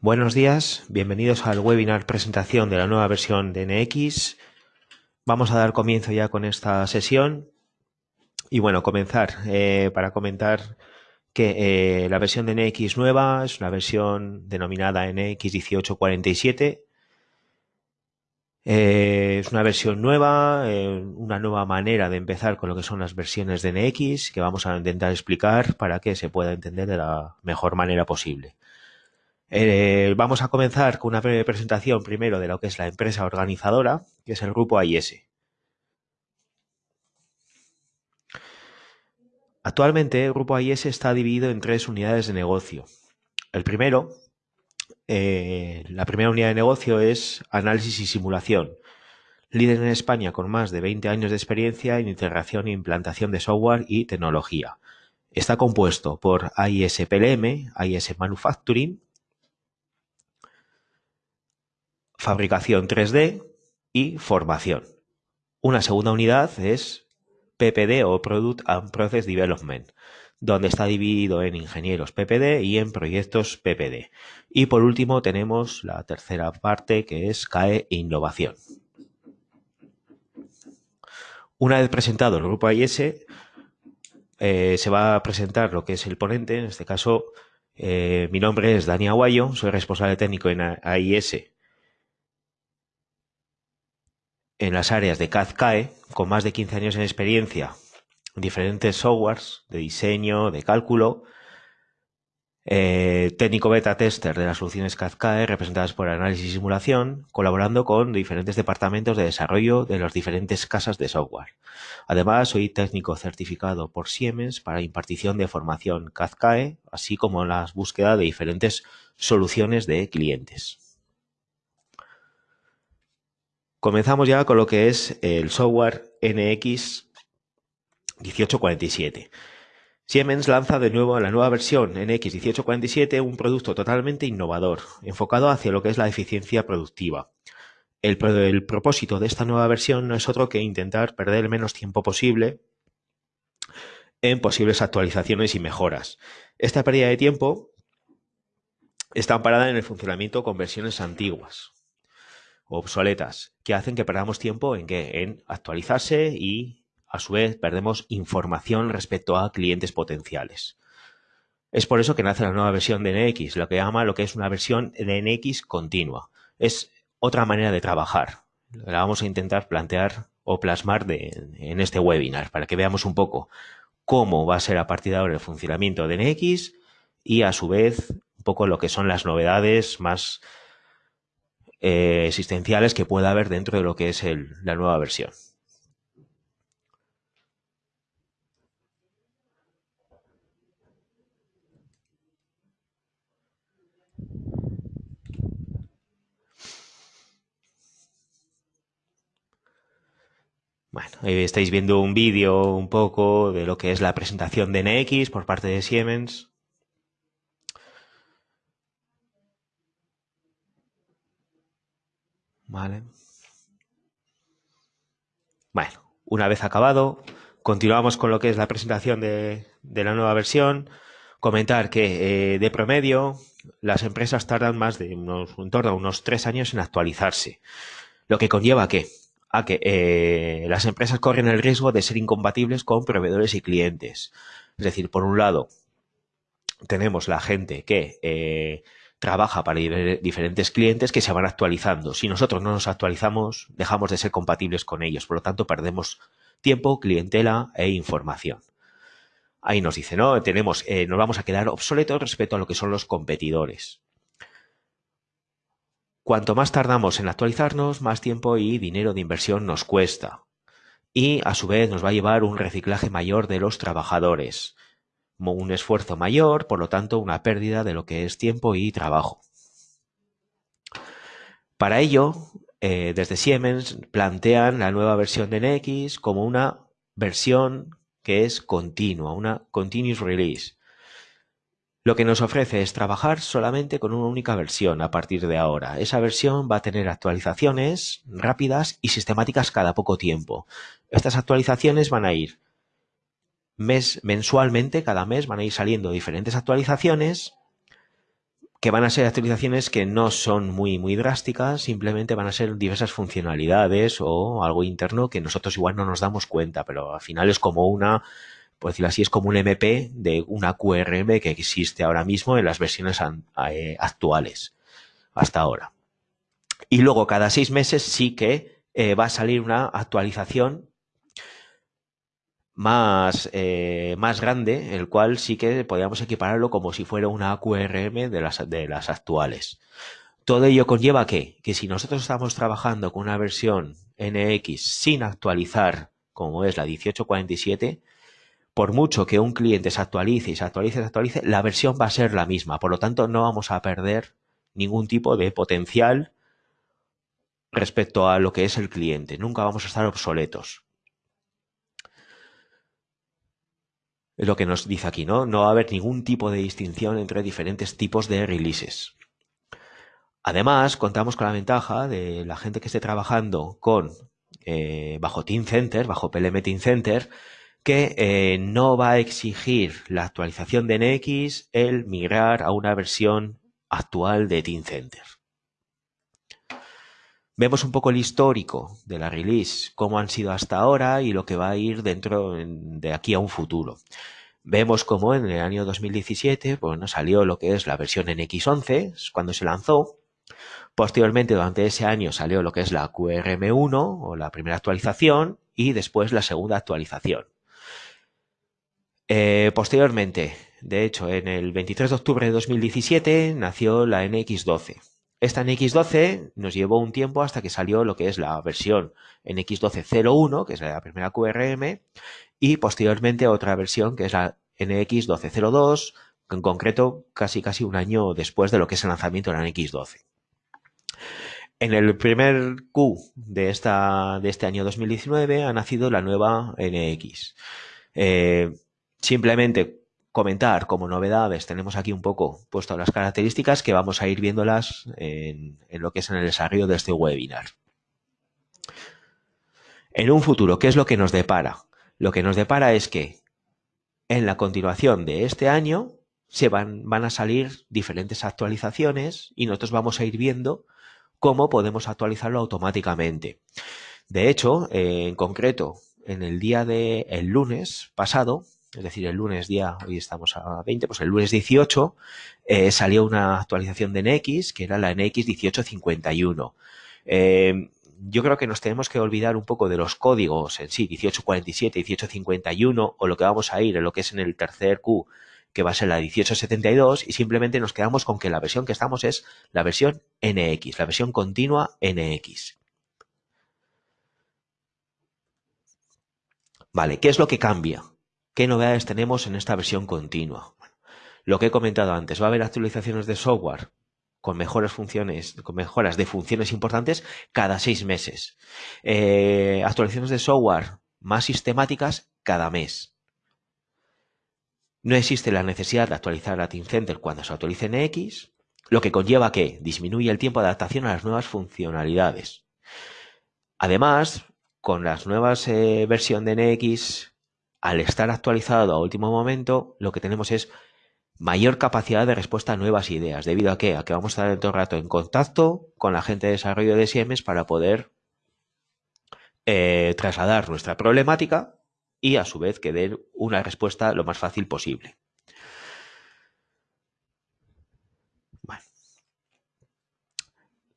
Buenos días, bienvenidos al webinar presentación de la nueva versión de NX. Vamos a dar comienzo ya con esta sesión y bueno, comenzar eh, para comentar que eh, la versión de NX nueva es una versión denominada NX 1847. Eh, es una versión nueva, una nueva manera de empezar con lo que son las versiones de NX que vamos a intentar explicar para que se pueda entender de la mejor manera posible. Eh, vamos a comenzar con una breve presentación primero de lo que es la empresa organizadora, que es el grupo AIS. Actualmente el grupo AIS está dividido en tres unidades de negocio. El primero, eh, la primera unidad de negocio es análisis y simulación, líder en España con más de 20 años de experiencia en integración e implantación de software y tecnología. Está compuesto por AIS PLM, AIS Manufacturing, fabricación 3D y formación. Una segunda unidad es PPD o Product and Process Development, donde está dividido en ingenieros PPD y en proyectos PPD. Y por último tenemos la tercera parte que es CAE Innovación. Una vez presentado el grupo AIS, eh, se va a presentar lo que es el ponente, en este caso eh, mi nombre es Dani Aguayo, soy responsable técnico en AIS en las áreas de CAD-CAE, con más de 15 años en experiencia en diferentes softwares de diseño, de cálculo, eh, técnico beta tester de las soluciones CAD-CAE representadas por análisis y simulación, colaborando con diferentes departamentos de desarrollo de las diferentes casas de software. Además, soy técnico certificado por Siemens para impartición de formación CAD-CAE, así como la búsqueda de diferentes soluciones de clientes. Comenzamos ya con lo que es el software NX 1847. Siemens lanza de nuevo la nueva versión NX 1847, un producto totalmente innovador, enfocado hacia lo que es la eficiencia productiva. El, el, propósito de esta nueva versión no es otro que intentar perder el menos tiempo posible en posibles actualizaciones y mejoras. Esta pérdida de tiempo está amparada en el funcionamiento con versiones antiguas, obsoletas que hacen que perdamos tiempo en que en actualizarse y a su vez perdemos información respecto a clientes potenciales. Es por eso que nace la nueva versión de NX, lo que llama lo que es una versión de NX continua. Es otra manera de trabajar. La vamos a intentar plantear o plasmar en este webinar para que veamos un poco cómo va a ser a partir de ahora el funcionamiento de NX y a su vez un poco lo que son las novedades más eh, existenciales que pueda haber dentro de lo que es la nueva versión. Bueno, estáis viendo un vídeo un poco de lo que es la presentación de NX por parte de Siemens. Vale. Bueno, una vez acabado, continuamos con lo que es la presentación de, la nueva versión. Comentar que eh, de promedio las empresas tardan más de unos, en torno a unos tres años en actualizarse. Lo que conlleva que, a que eh, las empresas corren el riesgo de ser incompatibles con proveedores y clientes. Es decir, por un lado, tenemos la gente que eh, trabaja para diferentes clientes que se van actualizando. Si nosotros no nos actualizamos, dejamos de ser compatibles con ellos. Por lo tanto, perdemos tiempo, clientela e información. Ahí nos dice, ¿no? Tenemos, eh, nos vamos a quedar obsoletos respecto a lo que son los competidores. Cuanto más tardamos en actualizarnos, más tiempo y dinero de inversión nos cuesta. Y a su vez nos va a llevar un reciclaje mayor de los trabajadores un esfuerzo mayor, por lo tanto una pérdida de lo que es tiempo y trabajo. Para ello, eh, desde Siemens plantean la nueva versión de NX como una versión que es continua, una continuous release. Lo que nos ofrece es trabajar solamente con una única versión a partir de ahora. Esa versión va a tener actualizaciones rápidas y sistemáticas cada poco tiempo. Estas actualizaciones van a ir mes, mensualmente, cada mes van a ir saliendo diferentes actualizaciones que van a ser actualizaciones que no son muy, muy drásticas, simplemente van a ser diversas funcionalidades o algo interno que nosotros igual no nos damos cuenta, pero al final es como una, por decirlo así, es como un MP de una QRM que existe ahora mismo en las versiones eh, actuales, hasta ahora. Y luego cada seis meses sí que eh, va a salir una actualización más, eh, más grande, el cual sí que podríamos equipararlo como si fuera una QRM de las, de las actuales. Todo ello conlleva que, que si nosotros estamos trabajando con una versión NX sin actualizar, como es la 1847, por mucho que un cliente se actualice y se actualice y se actualice, la versión va a ser la misma. Por lo tanto, no vamos a perder ningún tipo de potencial respecto a lo que es el cliente. Nunca vamos a estar obsoletos. Lo que nos dice aquí, ¿no? No va a haber ningún tipo de distinción entre diferentes tipos de releases. Además, contamos con la ventaja de la gente que esté trabajando con eh, bajo Team Center, bajo PLM Team Center, que eh, no va a exigir la actualización de NX el migrar a una versión actual de Team Center. Vemos un poco el histórico de la release, cómo han sido hasta ahora y lo que va a ir dentro de aquí a un futuro. Vemos cómo en el año 2017 bueno, salió lo que es la versión NX11, cuando se lanzó. Posteriormente, durante ese año salió lo que es la QRM1 o la primera actualización y después la segunda actualización. Eh, posteriormente, de hecho, en el 23 de octubre de 2017 nació la NX12. Esta NX12 nos llevó un tiempo hasta que salió lo que es la versión NX1201, que es la primera QRM, y posteriormente otra versión que es la NX1202, en concreto casi casi un año después de lo que es el lanzamiento de la NX12. En el primer Q de, esta, de este año 2019 ha nacido la nueva NX. Eh, simplemente comentar como novedades, tenemos aquí un poco puesto las características que vamos a ir viéndolas en, lo que es en el desarrollo de este webinar. En un futuro, ¿qué es lo que nos depara? Lo que nos depara es que en la continuación de este año se van, van a salir diferentes actualizaciones y nosotros vamos a ir viendo cómo podemos actualizarlo automáticamente. De hecho, en concreto, en el día de el lunes pasado, es decir, el lunes día, hoy estamos a 20, pues el lunes 18 eh, salió una actualización de NX, que era la NX 1851. Eh, yo creo que nos tenemos que olvidar un poco de los códigos en sí, 1847, 1851, o lo que vamos a ir lo que es en el tercer Q, que va a ser la 1872, y simplemente nos quedamos con que la versión que estamos es la versión NX, la versión continua NX. Vale, ¿qué es lo que cambia? ¿Qué novedades tenemos en esta versión continua? lo que he comentado antes, va a haber actualizaciones de software con mejores funciones, con mejoras de funciones importantes cada seis meses. Eh, actualizaciones de software más sistemáticas cada mes. No existe la necesidad de actualizar a Team Center cuando se actualice en X, lo que conlleva que disminuye el tiempo de adaptación a las nuevas funcionalidades. Además, con las nuevas eh, versiones de NX al estar actualizado a último momento, lo que tenemos es mayor capacidad de respuesta a nuevas ideas. ¿Debido a qué? A que vamos a estar todo el rato en contacto con la gente de desarrollo de Siemens para poder eh, trasladar nuestra problemática y a su vez que den una respuesta lo más fácil posible.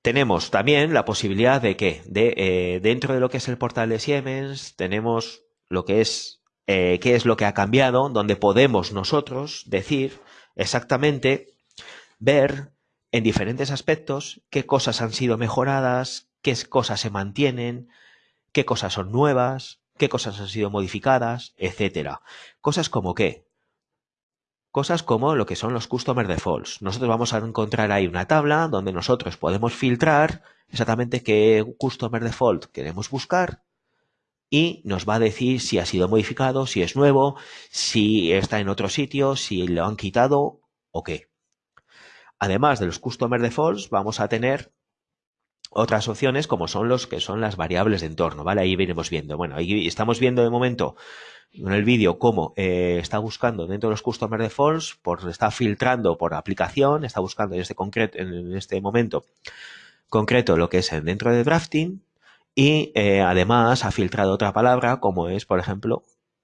Tenemos también la posibilidad de que de, eh, dentro de lo que es el portal de Siemens tenemos lo que es eh, qué es lo que ha cambiado, donde podemos nosotros decir exactamente, ver en diferentes aspectos qué cosas han sido mejoradas, qué cosas se mantienen, qué cosas son nuevas, qué cosas han sido modificadas, etcétera. Cosas como qué? Cosas como lo que son los customer defaults. Nosotros vamos a encontrar ahí una tabla donde nosotros podemos filtrar exactamente qué customer default queremos buscar y nos va a decir si ha sido modificado, si es nuevo, si está en otro sitio, si lo han quitado o qué. Además de los Customer Defaults, vamos a tener otras opciones como son los que son las variables de entorno, ¿vale? Ahí venimos viendo. Bueno, ahí estamos viendo de momento en el vídeo cómo eh, está buscando dentro de los customer defaults, por, está filtrando por aplicación, está buscando en este, en este momento concreto lo que es dentro de drafting y eh, además ha filtrado otra palabra como es, por ejemplo,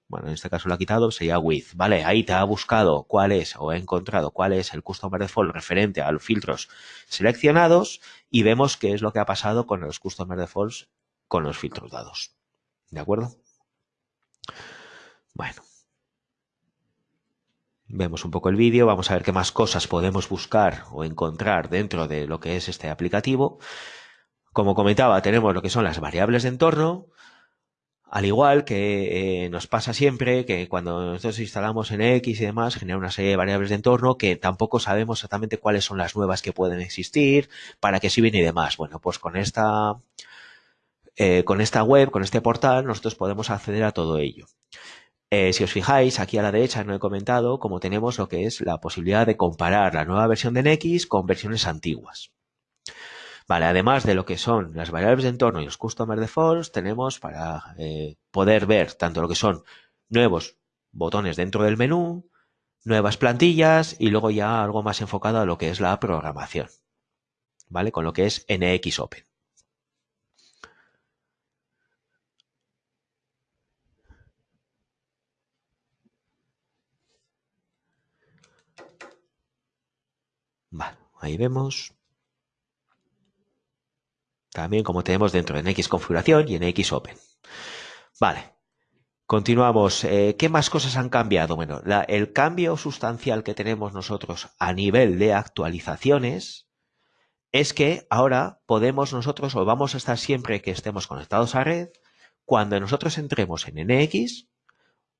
bueno, en este caso lo ha quitado, sería with, ¿vale? Ahí te ha buscado cuál es o ha encontrado cuál es el customer default referente a los filtros seleccionados y vemos qué es lo que ha pasado con los customer defaults con los filtros dados. ¿De acuerdo? Bueno. Vemos un poco el vídeo, vamos a ver qué más cosas podemos buscar o encontrar dentro de lo que es este aplicativo. Como comentaba, tenemos lo que son las variables de entorno, al igual que eh, nos pasa siempre que cuando nosotros instalamos en X y demás, genera una serie de variables de entorno que tampoco sabemos exactamente cuáles son las nuevas que pueden existir, para qué sirven y demás. Bueno, pues con esta, eh, con esta web, con este portal, nosotros podemos acceder a todo ello. Eh, si os fijáis, aquí a la derecha no he comentado cómo tenemos lo que es la posibilidad de comparar la nueva versión de NX con versiones antiguas. Además de lo que son las variables de entorno y los customer defaults, tenemos para eh, poder ver tanto lo que son nuevos botones dentro del menú, nuevas plantillas y luego ya algo más enfocado a lo que es la programación. ¿Vale? Con lo que es NX Open. Ahí vemos también como tenemos dentro de NX configuración y en X Open. Vale. Continuamos. Eh, ¿Qué más cosas han cambiado? Bueno, el cambio sustancial que tenemos nosotros a nivel de actualizaciones es que ahora podemos nosotros, o vamos a estar siempre que estemos conectados a red, cuando nosotros entremos en NX,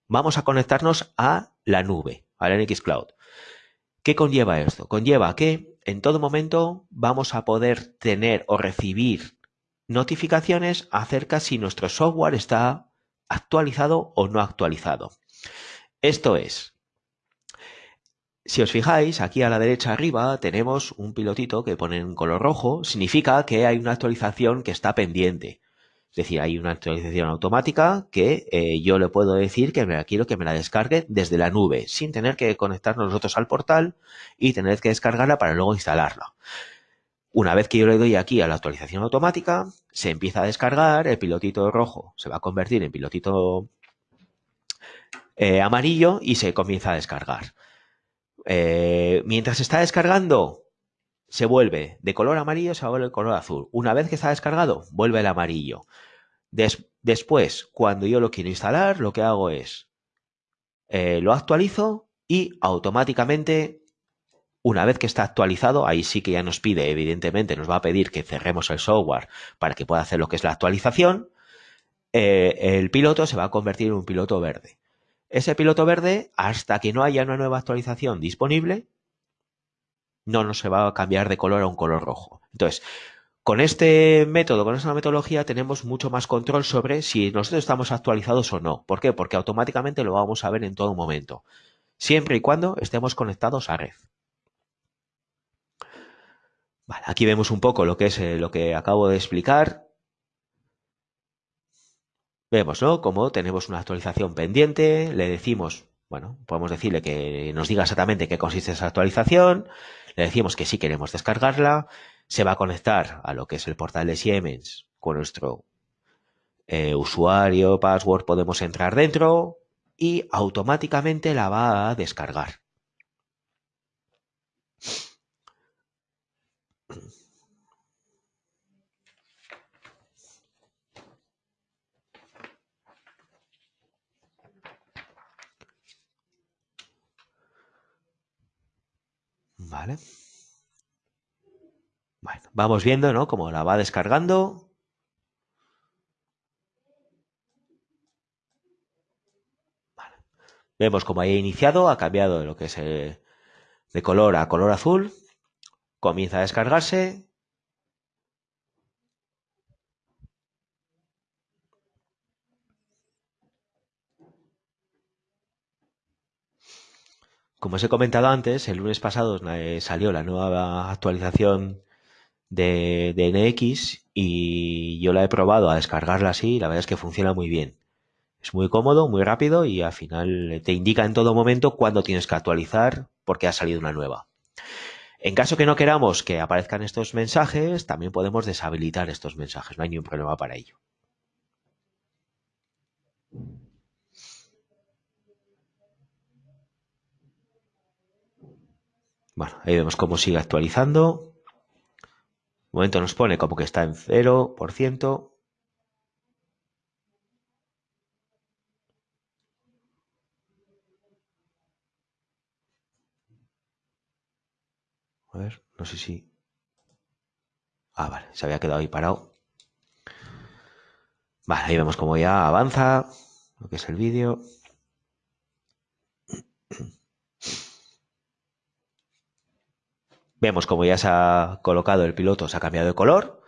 vamos a conectarnos a la nube, a la NX Cloud. ¿Qué conlleva esto? Conlleva que en todo momento vamos a poder tener o recibir notificaciones acerca si nuestro software está actualizado o no actualizado. Esto es, si os fijáis, aquí a la derecha arriba tenemos un pilotito que pone en color rojo, significa que hay una actualización que está pendiente. Es decir, hay una actualización automática que eh, yo le puedo decir que me la quiero que me la descargue desde la nube, sin tener que conectarnos nosotros al portal y tener que descargarla para luego instalarla. Una vez que yo le doy aquí a la actualización automática, se empieza a descargar, el pilotito rojo se va a convertir en pilotito eh, amarillo y se comienza a descargar. Eh, mientras está descargando, se vuelve de color amarillo, se vuelve de color azul. Una vez que está descargado, vuelve el amarillo después, cuando yo lo quiero instalar, lo que hago es eh, lo actualizo y automáticamente, una vez que está actualizado, ahí sí que ya nos pide, evidentemente, nos va a pedir que cerremos el software para que pueda hacer lo que es la actualización. Eh, el piloto se va a convertir en un piloto verde. Ese piloto verde, hasta que no haya una nueva actualización disponible, no nos se va a cambiar de color a un color rojo. Entonces, con este método, con esta metodología, tenemos mucho más control sobre si nosotros estamos actualizados o no. ¿Por qué? Porque automáticamente lo vamos a ver en todo momento, siempre y cuando estemos conectados a red. Vale, aquí vemos un poco lo que es eh, lo que acabo de explicar. Vemos, ¿no? Como tenemos una actualización pendiente, le decimos, bueno, podemos decirle que nos diga exactamente qué consiste esa actualización, le decimos que sí queremos descargarla, se va a conectar a lo que es el portal de Siemens con nuestro eh, usuario, password, podemos entrar dentro y automáticamente la va a descargar. Vale. Bueno, vamos viendo, ¿no? Cómo la va descargando. Vemos cómo ha iniciado, ha cambiado de lo que es eh, de color a color azul. Comienza a descargarse. Como os he comentado antes, el lunes pasado eh, salió la nueva actualización de, de NX y yo la he probado a descargarla así y la verdad es que funciona muy bien. Es muy cómodo, muy rápido y al final te indica en todo momento cuándo tienes que actualizar porque ha salido una nueva. En caso que no queramos que aparezcan estos mensajes, también podemos deshabilitar estos mensajes, no hay ningún problema para ello. Bueno, ahí vemos cómo sigue actualizando. Un momento nos pone como que está en 0%. A ver, no sé si... Ah, vale, se había quedado ahí parado. Vale, ahí vemos cómo ya avanza lo que es el vídeo. Vemos como ya se ha colocado el piloto, se ha cambiado de color.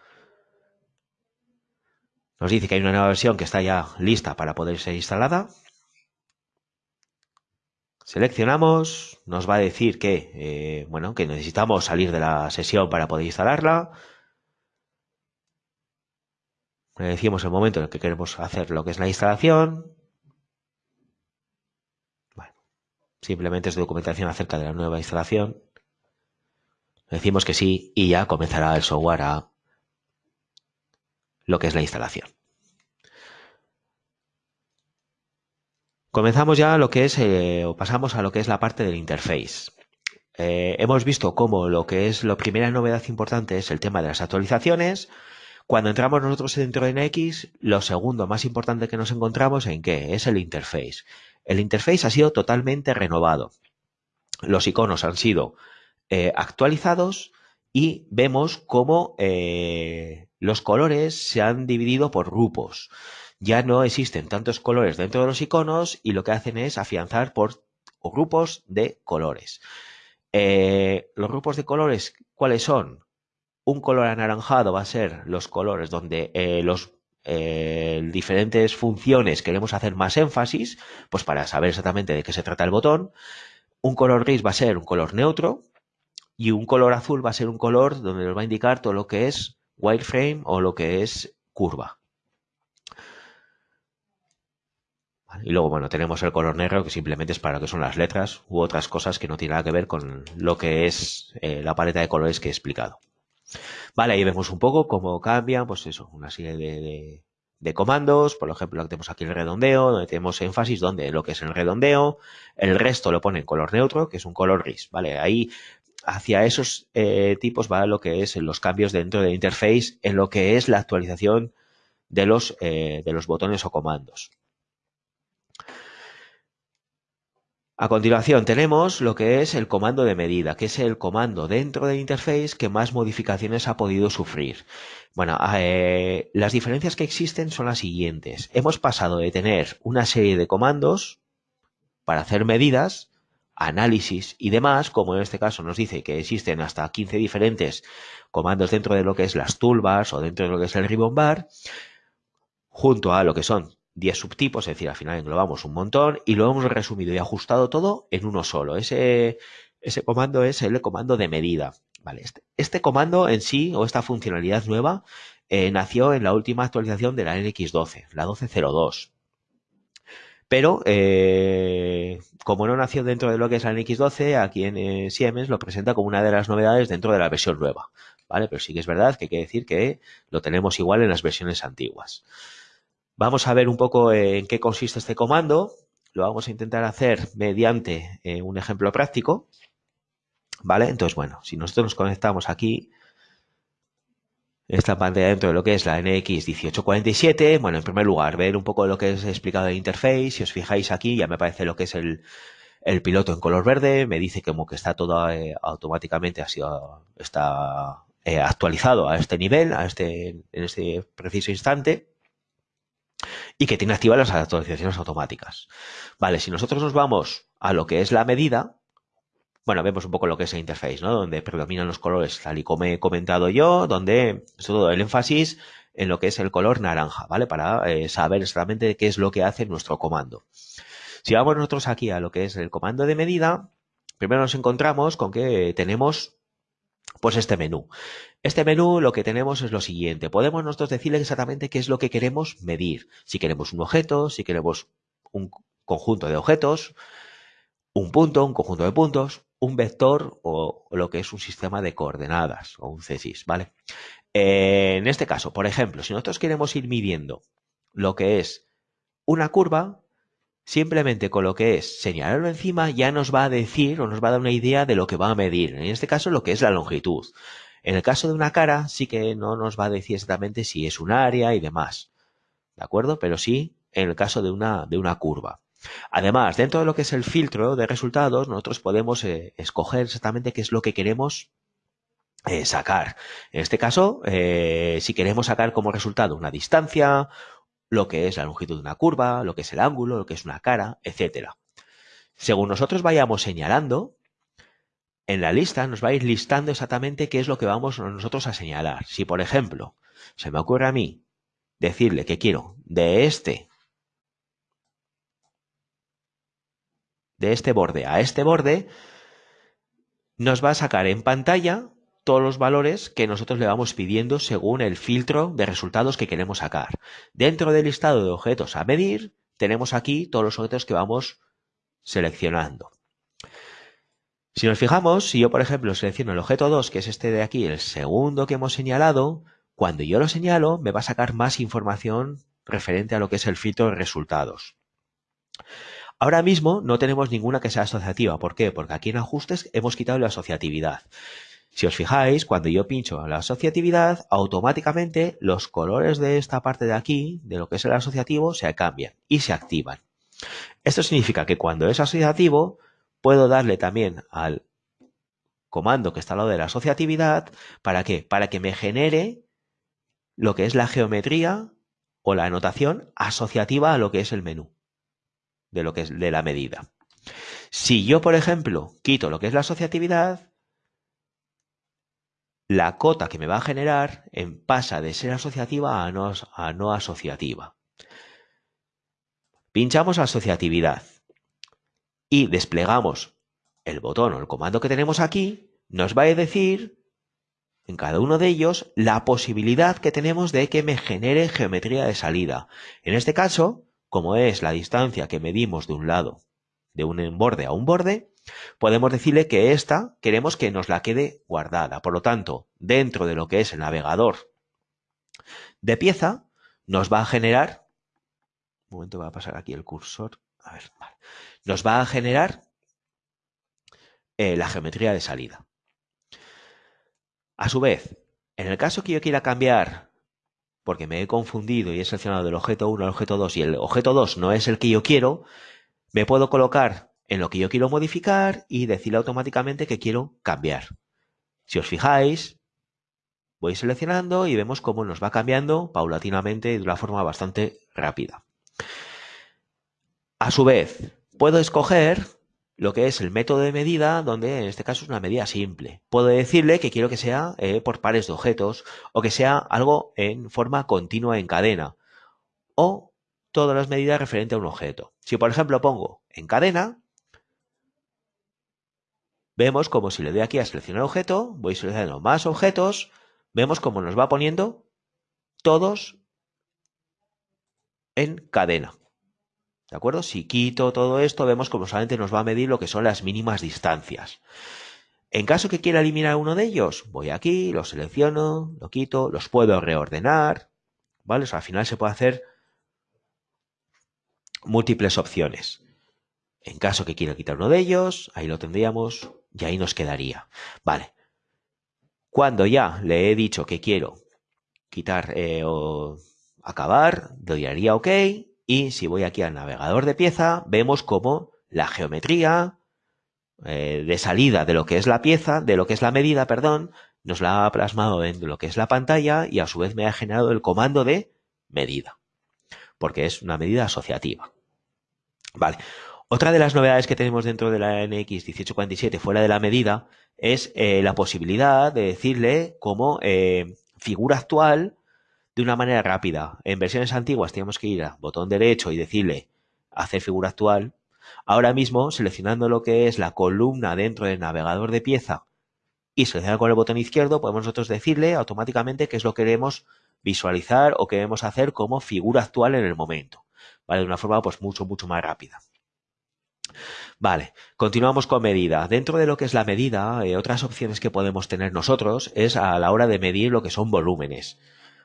Nos dice que hay una nueva versión que está ya lista para poder ser instalada. Seleccionamos, nos va a decir que, eh, bueno, que necesitamos salir de la sesión para poder instalarla. Le decimos el momento en el que queremos hacer lo que es la instalación. Simplemente es documentación acerca de la nueva instalación. Decimos que sí y ya comenzará el software a lo que es la instalación. Comenzamos ya lo que es, eh, o pasamos a lo que es la parte del interface. Eh, hemos visto cómo lo que es la primera novedad importante es el tema de las actualizaciones. Cuando entramos nosotros dentro de NX, lo segundo más importante que nos encontramos en qué es el interface. El interface ha sido totalmente renovado. Los iconos han sido eh, actualizados y vemos cómo eh, los colores se han dividido por grupos. Ya no existen tantos colores dentro de los iconos y lo que hacen es afianzar por grupos de colores. Eh, los grupos de colores, ¿cuáles son? Un color anaranjado va a ser los colores donde los diferentes funciones queremos hacer más énfasis, pues para saber exactamente de qué se trata el botón. Un color gris va a ser un color neutro, y un color azul va a ser un color donde nos va a indicar todo lo que es wireframe o lo que es curva. Y luego, bueno, tenemos el color negro que simplemente es para lo que son las letras u otras cosas que no tienen nada que ver con lo que es eh, la paleta de colores que he explicado. Vale, ahí vemos un poco cómo cambian, pues eso, una serie de, de comandos, por ejemplo, tenemos aquí el redondeo, donde tenemos énfasis, donde lo que es el redondeo, el resto lo pone en color neutro, que es un color gris, ¿vale? Ahí hacia esos eh, tipos va lo que es los cambios dentro de interface en lo que es la actualización de los, eh, de los botones o comandos. A continuación tenemos lo que es el comando de medida, que es el comando dentro de interface que más modificaciones ha podido sufrir. Bueno, eh, las diferencias que existen son las siguientes. Hemos pasado de tener una serie de comandos para hacer medidas análisis y demás, como en este caso nos dice que existen hasta 15 diferentes comandos dentro de lo que es las toolbars o dentro de lo que es el ribbon bar, junto a lo que son 10 subtipos, es decir, al final englobamos un montón y lo hemos resumido y ajustado todo en uno solo. Ese, ese comando es el comando de medida. Este, este comando en sí, o esta funcionalidad nueva, eh, nació en la última actualización de la NX12, la 1202. Pero, eh, como no nació dentro de lo que es la NX12, aquí en eh, Siemens lo presenta como una de las novedades dentro de la versión nueva. ¿Vale? Pero sí que es verdad que hay que decir que lo tenemos igual en las versiones antiguas. Vamos a ver un poco en qué consiste este comando. Lo vamos a intentar hacer mediante eh, un ejemplo práctico. ¿Vale? Entonces, bueno, si nosotros nos conectamos aquí esta pantalla dentro de lo que es la NX 1847. Bueno, en primer lugar, ver un poco lo que es explicado de interface. Si os fijáis aquí, ya me parece lo que es el, piloto en color verde. Me dice como que está todo eh, automáticamente, ha sido, está eh, actualizado a este nivel, a este, en este preciso instante. Y que tiene activas las actualizaciones automáticas. Vale, si nosotros nos vamos a lo que es la medida, bueno, vemos un poco lo que es el interface, ¿no? Donde predominan los colores, tal y como he comentado yo, donde es todo el énfasis en lo que es el color naranja, ¿vale? Para eh, saber exactamente qué es lo que hace nuestro comando. Si vamos nosotros aquí a lo que es el comando de medida, primero nos encontramos con que tenemos Pues este menú. Este menú lo que tenemos es lo siguiente. Podemos nosotros decirle exactamente qué es lo que queremos medir. Si queremos un objeto, si queremos un conjunto de objetos, un punto, un conjunto de puntos, un vector o lo que es un sistema de coordenadas o un CSIS, ¿vale? en este caso, por ejemplo, si nosotros queremos ir midiendo lo que es una curva, simplemente con lo que es señalarlo encima ya nos va a decir o nos va a dar una idea de lo que va a medir. En este caso, lo que es la longitud. En el caso de una cara, sí que no nos va a decir exactamente si es un área y demás. ¿De acuerdo? Pero sí en el caso de una, de una curva. Además, dentro de lo que es el filtro de resultados, nosotros podemos eh, escoger exactamente qué es lo que queremos eh, sacar. En este caso, eh, si queremos sacar como resultado una distancia, lo que es la longitud de una curva, lo que es el ángulo, lo que es una cara, etcétera. Según nosotros vayamos señalando, en la lista nos va a ir listando exactamente qué es lo que vamos nosotros a señalar. Si, por ejemplo, se me ocurre a mí decirle que quiero de este de este borde a este borde, nos va a sacar en pantalla todos los valores que nosotros le vamos pidiendo según el filtro de resultados que queremos sacar. Dentro del listado de objetos a medir, tenemos aquí todos los objetos que vamos seleccionando. Si nos fijamos, si yo por ejemplo selecciono el objeto 2, que es este de aquí, el segundo que hemos señalado, cuando yo lo señalo me va a sacar más información referente a lo que es el filtro de resultados. Ahora mismo no tenemos ninguna que sea asociativa. ¿Por qué? Porque aquí en ajustes hemos quitado la asociatividad. Si os fijáis, cuando yo pincho la asociatividad, automáticamente los colores de esta parte de aquí, de lo que es el asociativo, se cambian y se activan. Esto significa que cuando es asociativo, puedo darle también al comando que está al lado de la asociatividad, ¿para qué? Para que me genere lo que es la geometría o la anotación asociativa a lo que es el menú de lo que es de la medida. Si yo, por ejemplo, quito lo que es la asociatividad, la cota que me va a generar en, pasa de ser asociativa a no, a no asociativa. Pinchamos asociatividad y desplegamos el botón o el comando que tenemos aquí, nos va a decir en cada uno de ellos la posibilidad que tenemos de que me genere geometría de salida. En este caso, como es la distancia que medimos de un lado de un borde a un borde, podemos decirle que esta queremos que nos la quede guardada. Por lo tanto, dentro de lo que es el navegador de pieza, nos va a generar, un momento, va a pasar aquí el cursor, a ver, nos va a generar eh, la geometría de salida. A su vez, en el caso que yo quiera cambiar porque me he confundido y he seleccionado del objeto 1 al objeto 2 y el objeto 2 no es el que yo quiero, me puedo colocar en lo que yo quiero modificar y decirle automáticamente que quiero cambiar. Si os fijáis, voy seleccionando y vemos cómo nos va cambiando paulatinamente y de una forma bastante rápida. A su vez, puedo escoger lo que es el método de medida, donde en este caso es una medida simple. Puedo decirle que quiero que sea eh, por pares de objetos o que sea algo en forma continua en cadena o todas las medidas referentes a un objeto. Si por ejemplo pongo en cadena, vemos como si le doy aquí a seleccionar objeto, voy seleccionando más objetos, vemos como nos va poniendo todos en cadena. ¿De acuerdo? Si quito todo esto, vemos como solamente nos va a medir lo que son las mínimas distancias. En caso que quiera eliminar uno de ellos, voy aquí, lo selecciono, lo quito, los puedo reordenar, ¿vale? O sea, al final se puede hacer múltiples opciones. En caso que quiera quitar uno de ellos, ahí lo tendríamos y ahí nos quedaría. Vale. Cuando ya le he dicho que quiero quitar eh, o acabar, le daría OK y si voy aquí al navegador de pieza, vemos como la geometría eh, de salida de lo que es la pieza, de lo que es la medida, perdón, nos la ha plasmado en lo que es la pantalla y a su vez me ha generado el comando de medida, porque es una medida asociativa. Vale. Otra de las novedades que tenemos dentro de la NX 1847 fuera de la medida es eh, la posibilidad de decirle como eh, figura actual de una manera rápida. En versiones antiguas teníamos que ir a botón derecho y decirle hacer figura actual. Ahora mismo, seleccionando lo que es la columna dentro del navegador de pieza y seleccionar con el botón izquierdo podemos nosotros decirle automáticamente qué es lo que queremos visualizar o queremos hacer como figura actual en el momento, ¿vale? De una forma pues mucho, mucho más rápida. Vale, continuamos con medida. Dentro de lo que es la medida, eh, otras opciones que podemos tener nosotros es a la hora de medir lo que son volúmenes.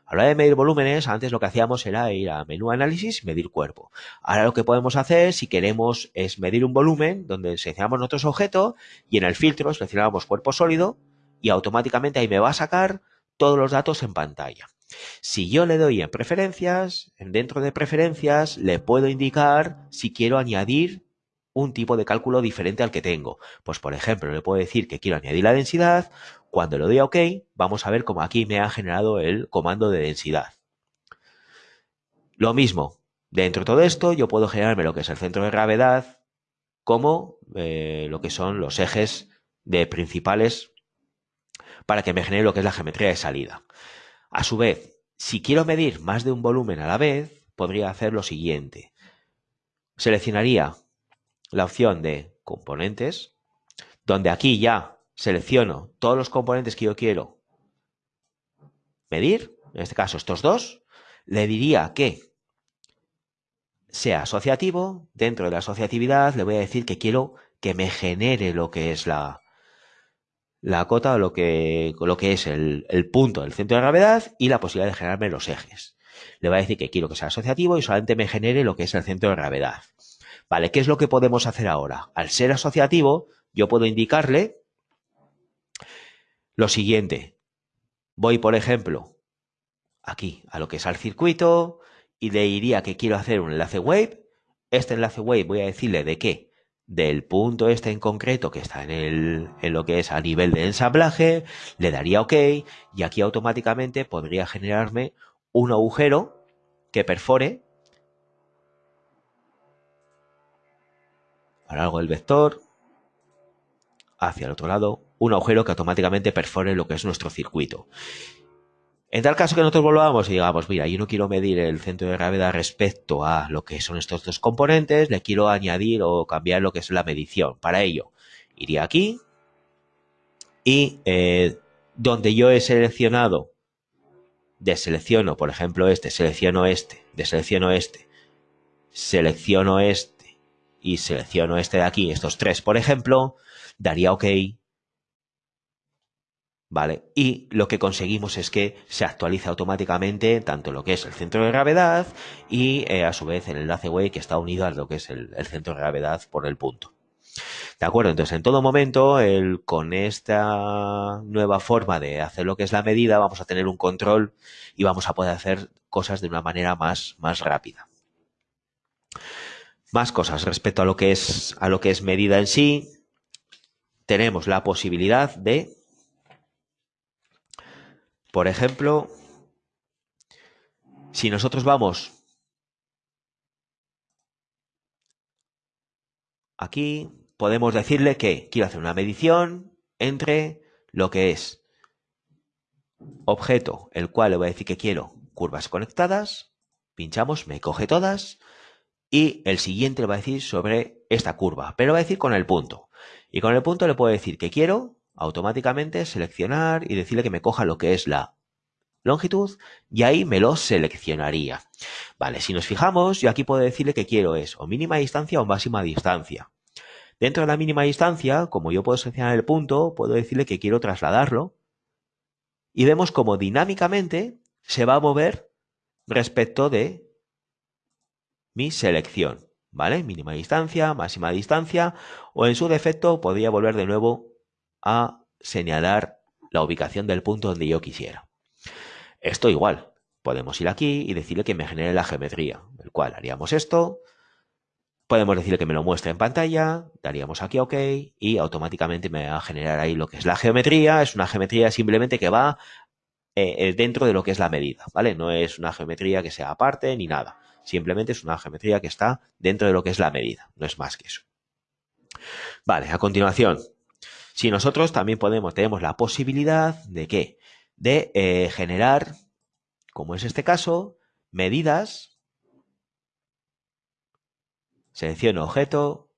A la hora de medir volúmenes, antes lo que hacíamos era ir a menú análisis y medir cuerpo. Ahora lo que podemos hacer, si queremos, es medir un volumen donde seleccionamos nuestro objeto y en el filtro seleccionamos cuerpo sólido y automáticamente ahí me va a sacar todos los datos en pantalla. Si yo le doy en preferencias, dentro de preferencias le puedo indicar si quiero añadir un tipo de cálculo diferente al que tengo. Pues por ejemplo, le puedo decir que quiero añadir la densidad. Cuando le doy a OK, vamos a ver cómo aquí me ha generado el comando de densidad. Lo mismo, dentro de todo esto yo puedo generarme lo que es el centro de gravedad como eh, lo que son los ejes de principales para que me genere lo que es la geometría de salida. A su vez, si quiero medir más de un volumen a la vez, podría hacer lo siguiente. Seleccionaría la opción de componentes, donde aquí ya selecciono todos los componentes que yo quiero medir, en este caso estos dos, le diría que sea asociativo, dentro de la asociatividad le voy a decir que quiero que me genere lo que es la, la cota o lo que, lo que es el, el punto del centro de gravedad y la posibilidad de generarme los ejes. Le voy a decir que quiero que sea asociativo y solamente me genere lo que es el centro de gravedad. Vale, ¿qué es lo que podemos hacer ahora? Al ser asociativo, yo puedo indicarle lo siguiente. Voy, por ejemplo, aquí a lo que es al circuito y le diría que quiero hacer un enlace wave. Este enlace wave voy a decirle de qué? Del punto este en concreto que está en, el, en lo que es a nivel de ensamblaje, le daría OK y aquí automáticamente podría generarme un agujero que perfore a lo largo del vector hacia el otro lado un agujero que automáticamente perfore lo que es nuestro circuito. En tal caso que nosotros volvamos y digamos, mira, yo no quiero medir el centro de gravedad respecto a lo que son estos dos componentes, le quiero añadir o cambiar lo que es la medición. Para ello, iría aquí y eh, donde yo he seleccionado, deselecciono, por ejemplo, este, selecciono este, deselecciono este, selecciono este, y selecciono este de aquí, estos tres, por ejemplo, daría OK. ¿Vale? Y lo que conseguimos es que se actualiza automáticamente tanto lo que es el centro de gravedad y eh, a su vez el enlace wave que está unido a lo que es el, centro de gravedad por el punto. ¿De acuerdo? Entonces, en todo momento, el, con esta nueva forma de hacer lo que es la medida, vamos a tener un control y vamos a poder hacer cosas de una manera más, más rápida. Más cosas respecto a lo que es a lo que es medida en sí. Tenemos la posibilidad de, por ejemplo, si nosotros vamos aquí, podemos decirle que quiero hacer una medición entre lo que es objeto, el cual le voy a decir que quiero curvas conectadas, pinchamos, me coge todas, y el siguiente le va a decir sobre esta curva, pero va a decir con el punto. Y con el punto le puedo decir que quiero automáticamente seleccionar y decirle que me coja lo que es la longitud y ahí me lo seleccionaría. Vale, si nos fijamos, yo aquí puedo decirle que quiero es o mínima distancia o máxima distancia. Dentro de la mínima distancia, como yo puedo seleccionar el punto, puedo decirle que quiero trasladarlo y vemos como dinámicamente se va a mover respecto de mi selección, ¿vale? Mínima distancia, máxima distancia, o en su defecto podría volver de nuevo a señalar la ubicación del punto donde yo quisiera. Esto igual, podemos ir aquí y decirle que me genere la geometría, el cual haríamos esto, podemos decirle que me lo muestre en pantalla, daríamos aquí OK y automáticamente me va a generar ahí lo que es la geometría, es una geometría simplemente que va eh, eh, dentro de lo que es la medida, ¿vale? No es una geometría que sea aparte ni nada. Simplemente es una geometría que está dentro de lo que es la medida, no es más que eso. Vale, a continuación, si nosotros también podemos, tenemos la posibilidad de qué? De eh, generar, como es este caso, medidas. Selecciono objeto,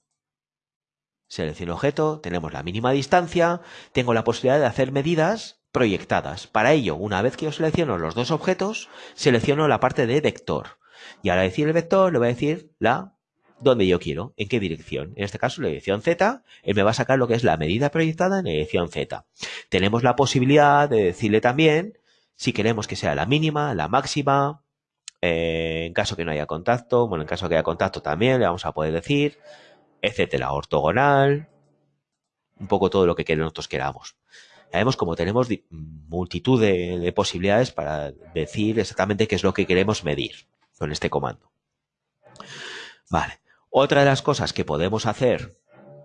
Selecciono objeto, tenemos la mínima distancia, tengo la posibilidad de hacer medidas proyectadas. Para ello, una vez que yo selecciono los dos objetos, selecciono la parte de vector. Y ahora decir el vector, le voy a decir la donde yo quiero, en qué dirección. En este caso, la dirección Z, él me va a sacar lo que es la medida proyectada en la dirección Z. Tenemos la posibilidad de decirle también si queremos que sea la mínima, la máxima, eh, en caso que no haya contacto, bueno, en caso que haya contacto también le vamos a poder decir, etcétera, ortogonal, un poco todo lo que nosotros queramos. Ya vemos como tenemos multitud de posibilidades para decir exactamente qué es lo que queremos medir con este comando. Vale. Otra de las cosas que podemos hacer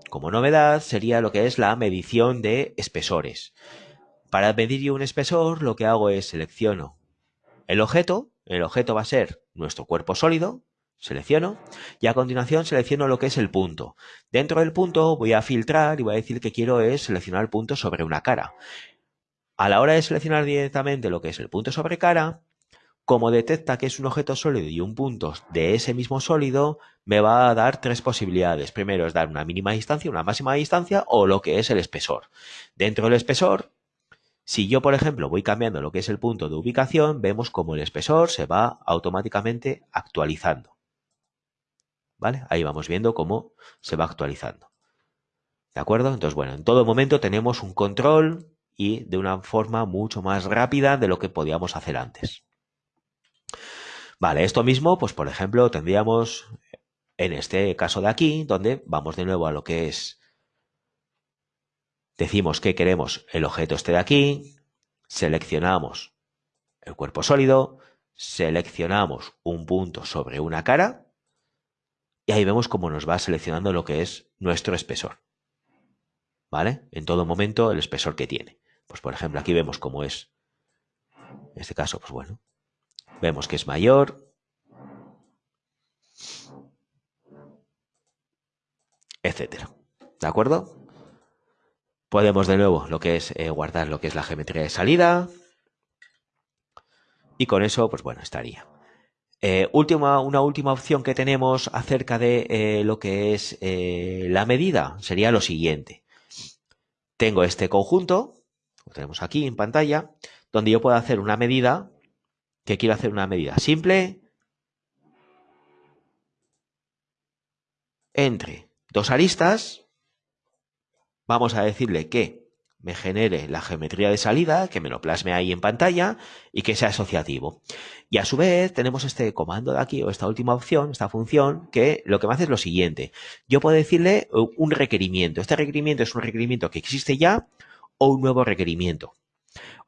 como novedad sería lo que es la medición de espesores. Para medir yo un espesor lo que hago es selecciono el objeto, el objeto va a ser nuestro cuerpo sólido, selecciono y a continuación selecciono lo que es el punto. Dentro del punto voy a filtrar y voy a decir que quiero es seleccionar el punto sobre una cara. A la hora de seleccionar directamente lo que es el punto sobre cara, como detecta que es un objeto sólido y un punto de ese mismo sólido, me va a dar tres posibilidades. Primero es dar una mínima distancia, una máxima distancia o lo que es el espesor. Dentro del espesor, si yo, por ejemplo, voy cambiando lo que es el punto de ubicación, vemos como el espesor se va automáticamente actualizando. ¿Vale? Ahí vamos viendo cómo se va actualizando. ¿De acuerdo? Entonces, bueno, en todo momento tenemos un control y de una forma mucho más rápida de lo que podíamos hacer antes. Vale, esto mismo, pues por ejemplo, tendríamos en este caso de aquí, donde vamos de nuevo a lo que es, decimos que queremos el objeto este de aquí, seleccionamos el cuerpo sólido, seleccionamos un punto sobre una cara, y ahí vemos cómo nos va seleccionando lo que es nuestro espesor. ¿Vale? En todo momento el espesor que tiene. Pues por ejemplo, aquí vemos cómo es. En este caso, pues bueno, Vemos que es mayor. Etcétera. ¿De acuerdo? Podemos de nuevo lo que es eh, guardar lo que es la geometría de salida. Y con eso, pues bueno, estaría. Eh, última, una última opción que tenemos acerca de eh, lo que es la medida sería lo siguiente. Tengo este conjunto, lo tenemos aquí en pantalla, donde yo puedo hacer una medida que quiero hacer una medida simple entre dos aristas. Vamos a decirle que me genere la geometría de salida, que me lo plasme ahí en pantalla y que sea asociativo. Y a su vez tenemos este comando de aquí o esta última opción, esta función, que lo que me hace es lo siguiente. Yo puedo decirle un requerimiento. Este requerimiento es un requerimiento que existe ya o un nuevo requerimiento.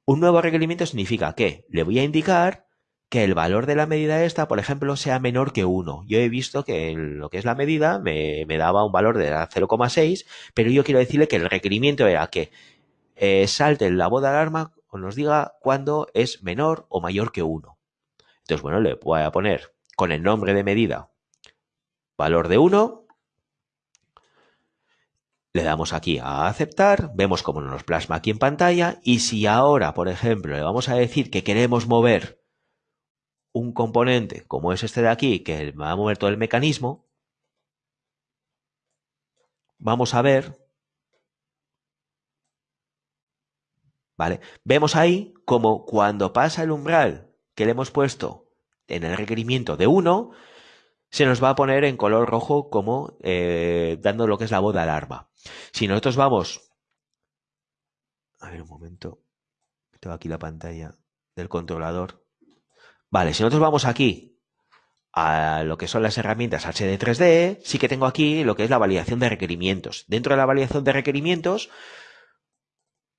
Un nuevo requerimiento significa que le voy a indicar que el valor de la medida esta, por ejemplo, sea menor que 1. Yo he visto que lo que es la medida me, daba un valor de 0,6, pero yo quiero decirle que el requerimiento era que eh, salte la voz de alarma o nos diga cuándo es menor o mayor que 1. Entonces, bueno, le voy a poner con el nombre de medida valor de 1 le damos aquí a aceptar, vemos cómo nos plasma aquí en pantalla y si ahora, por ejemplo, le vamos a decir que queremos mover un componente como es este de aquí, que va a mover todo el mecanismo, vamos a ver, ¿vale? Vemos ahí como cuando pasa el umbral que le hemos puesto en el requerimiento de 1, se nos va a poner en color rojo como eh, dando lo que es la voz de alarma. Si nosotros vamos... A ver un momento. Tengo aquí la pantalla del controlador. Vale, si nosotros vamos aquí a lo que son las herramientas HD3D, sí que tengo aquí lo que es la validación de requerimientos. Dentro de la validación de requerimientos,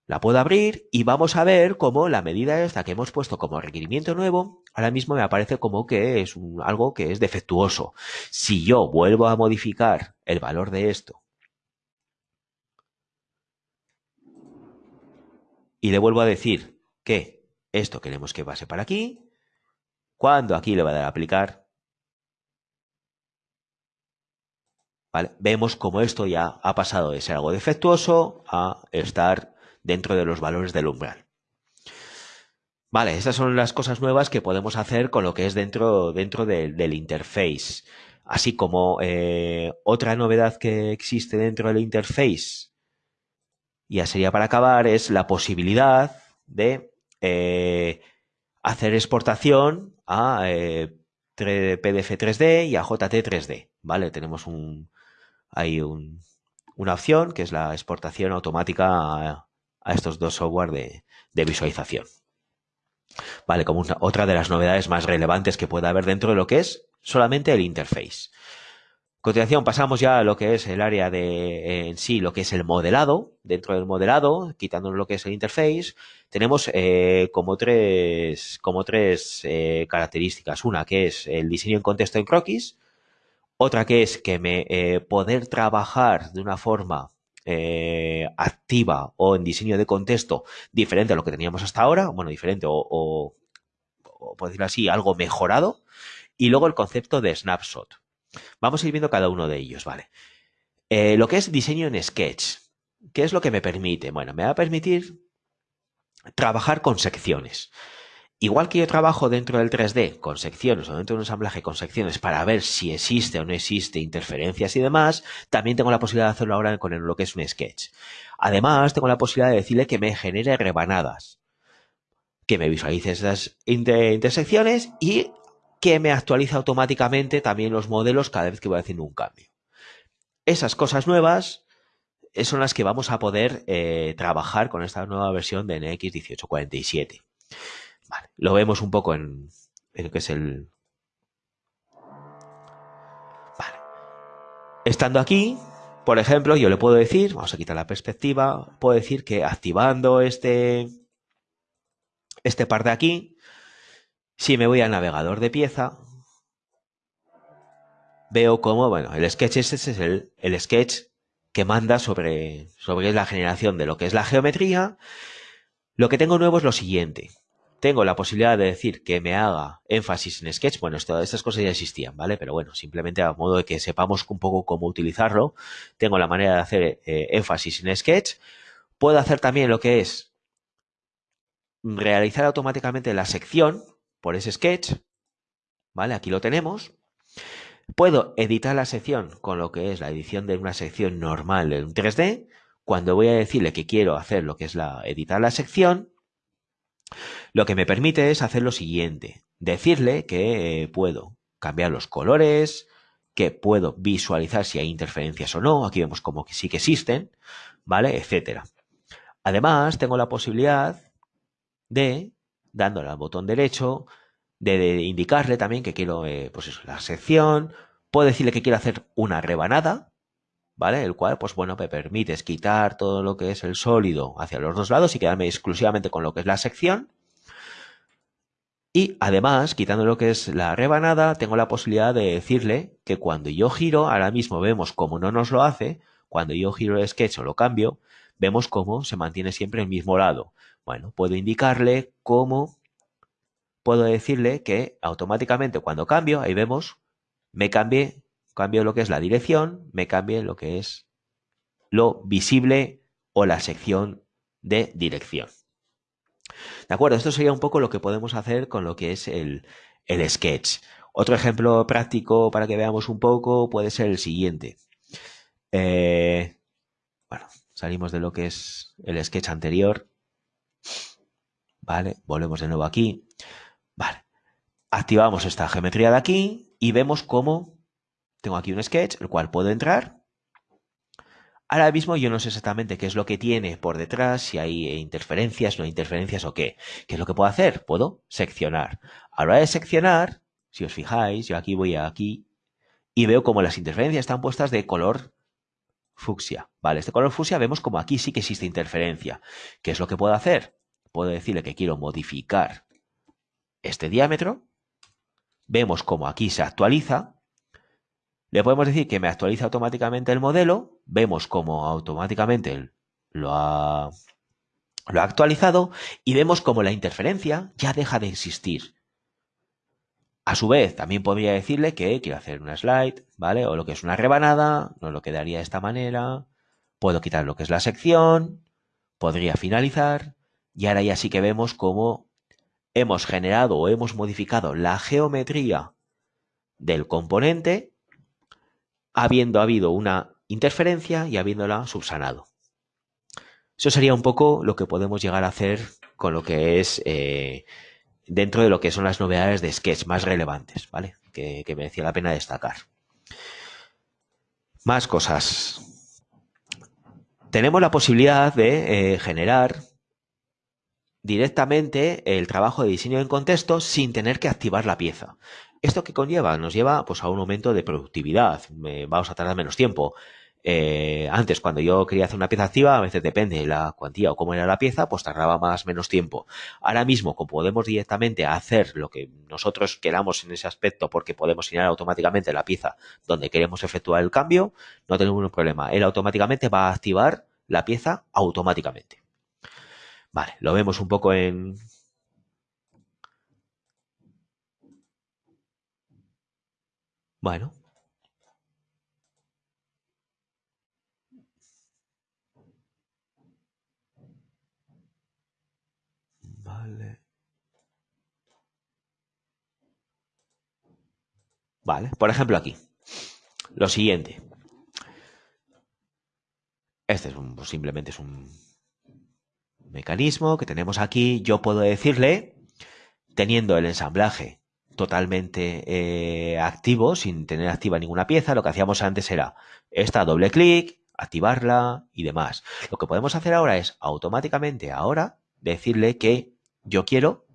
la puedo abrir y vamos a ver cómo la medida esta que hemos puesto como requerimiento nuevo, ahora mismo me aparece como que es algo que es defectuoso. Si yo vuelvo a modificar el valor de esto y le vuelvo a decir que esto queremos que pase para aquí, cuando aquí le va a dar a aplicar, vemos como esto ya ha pasado de ser algo defectuoso a estar dentro de los valores del umbral. Vale, estas son las cosas nuevas que podemos hacer con lo que es dentro, dentro del interface. Así como eh, otra novedad que existe dentro del interface, ya sería para acabar, es la posibilidad de eh, hacer exportación a eh, PDF 3D y a JT 3D, ¿vale? Tenemos un, hay una opción que es la exportación automática a, estos dos software de, visualización. Vale, como otra de las novedades más relevantes que puede haber dentro de lo que es solamente el interface. A continuación pasamos ya a lo que es el área de en sí, lo que es el modelado. Dentro del modelado, quitando lo que es el interface, tenemos eh, como tres, como tres eh, características. Una que es el diseño en contexto en croquis, otra que es que me eh, poder trabajar de una forma eh, activa o en diseño de contexto diferente a lo que teníamos hasta ahora, bueno, diferente o, por decirlo así, algo mejorado. Y luego el concepto de snapshot. Vamos a ir viendo cada uno de ellos, ¿vale? Eh, lo que es diseño en Sketch. ¿Qué es lo que me permite? Bueno, me va a permitir trabajar con secciones. Igual que yo trabajo dentro del 3D con secciones o dentro de un ensamblaje con secciones para ver si existe o no existe interferencias y demás, también tengo la posibilidad de hacerlo ahora con lo que es un sketch. Además, tengo la posibilidad de decirle que me genere rebanadas, que me visualice esas intersecciones y que me actualice automáticamente también los modelos cada vez que voy haciendo un cambio. Esas cosas nuevas eh, son las que vamos a poder eh, trabajar con esta nueva versión de NX1847. Lo vemos un poco en, lo que es el... Vale. Estando aquí, por ejemplo, yo le puedo decir, vamos a quitar la perspectiva, puedo decir que activando este, este par de aquí, si me voy al navegador de pieza, veo cómo, bueno, el sketch ese es el, el sketch que manda sobre, sobre la generación de lo que es la geometría. Lo que tengo nuevo es lo siguiente tengo la posibilidad de decir que me haga énfasis en Sketch. Bueno, estas cosas ya existían, ¿vale? Pero bueno, simplemente a modo de que sepamos un poco cómo utilizarlo, tengo la manera de hacer eh, énfasis en Sketch. Puedo hacer también lo que es realizar automáticamente la sección por ese Sketch, ¿vale? Aquí lo tenemos. Puedo editar la sección con lo que es la edición de una sección normal en 3D. Cuando voy a decirle que quiero hacer lo que es la editar la sección, lo que me permite es hacer lo siguiente, decirle que eh, puedo cambiar los colores, que puedo visualizar si hay interferencias o no, aquí vemos como que sí que existen, ¿vale? Etcétera. Además, tengo la posibilidad de, dándole al botón derecho, de, indicarle también que quiero, eh, pues eso, la sección, puedo decirle que quiero hacer una rebanada, ¿vale? El cual, pues bueno, me permite quitar todo lo que es el sólido hacia los dos lados y quedarme exclusivamente con lo que es la sección. Y además, quitando lo que es la rebanada, tengo la posibilidad de decirle que cuando yo giro, ahora mismo vemos cómo no nos lo hace, cuando yo giro el sketch o lo cambio, vemos cómo se mantiene siempre el mismo lado. Bueno, puedo indicarle cómo, puedo decirle que automáticamente cuando cambio, ahí vemos, me cambie cambio lo que es la dirección, me cambie lo que es lo visible o la sección de dirección. ¿De acuerdo? Esto sería un poco lo que podemos hacer con lo que es el, sketch. Otro ejemplo práctico para que veamos un poco puede ser el siguiente. Eh, bueno, salimos de lo que es el sketch anterior. Vale, volvemos de nuevo aquí. Vale, activamos esta geometría de aquí y vemos cómo tengo aquí un sketch, el cual puedo entrar. Ahora mismo yo no sé exactamente qué es lo que tiene por detrás, si hay interferencias, no hay interferencias o qué. ¿Qué es lo que puedo hacer? Puedo seccionar. A la hora de seccionar, si os fijáis, yo aquí voy aquí y veo como las interferencias están puestas de color fucsia. Vale, este color fucsia vemos como aquí sí que existe interferencia. ¿Qué es lo que puedo hacer? Puedo decirle que quiero modificar este diámetro. Vemos como aquí se actualiza le podemos decir que me actualiza automáticamente el modelo, vemos cómo automáticamente lo ha, lo ha actualizado y vemos cómo la interferencia ya deja de existir. A su vez, también podría decirle que quiero hacer una slide, ¿vale? O lo que es una rebanada, no lo quedaría de esta manera. Puedo quitar lo que es la sección, podría finalizar, y ahora ya sí que vemos cómo hemos generado o hemos modificado la geometría del componente habiendo habido una interferencia y habiéndola subsanado. Eso sería un poco lo que podemos llegar a hacer con lo que es eh, dentro de lo que son las novedades de Sketch más relevantes, ¿vale? Que, merecía la pena destacar. Más cosas. Tenemos la posibilidad de eh, generar directamente el trabajo de diseño en contexto sin tener que activar la pieza. ¿Esto qué conlleva? Nos lleva pues, a un aumento de productividad. vamos a tardar menos tiempo. Eh, antes, cuando yo quería hacer una pieza activa, a veces depende de la cuantía o cómo era la pieza, pues tardaba más menos tiempo. Ahora mismo, como podemos directamente hacer lo que nosotros queramos en ese aspecto, porque podemos señalar automáticamente la pieza donde queremos efectuar el cambio, no tenemos ningún problema. Él automáticamente va a activar la pieza automáticamente. Vale, lo vemos un poco en... Bueno, Vale, por ejemplo aquí. Lo siguiente. Este es un, pues simplemente un mecanismo que tenemos aquí. Yo puedo decirle, teniendo el ensamblaje totalmente eh, activo, sin tener activa ninguna pieza, lo que hacíamos antes era esta doble clic, activarla y demás. Lo que podemos hacer ahora es automáticamente ahora decirle que yo quiero,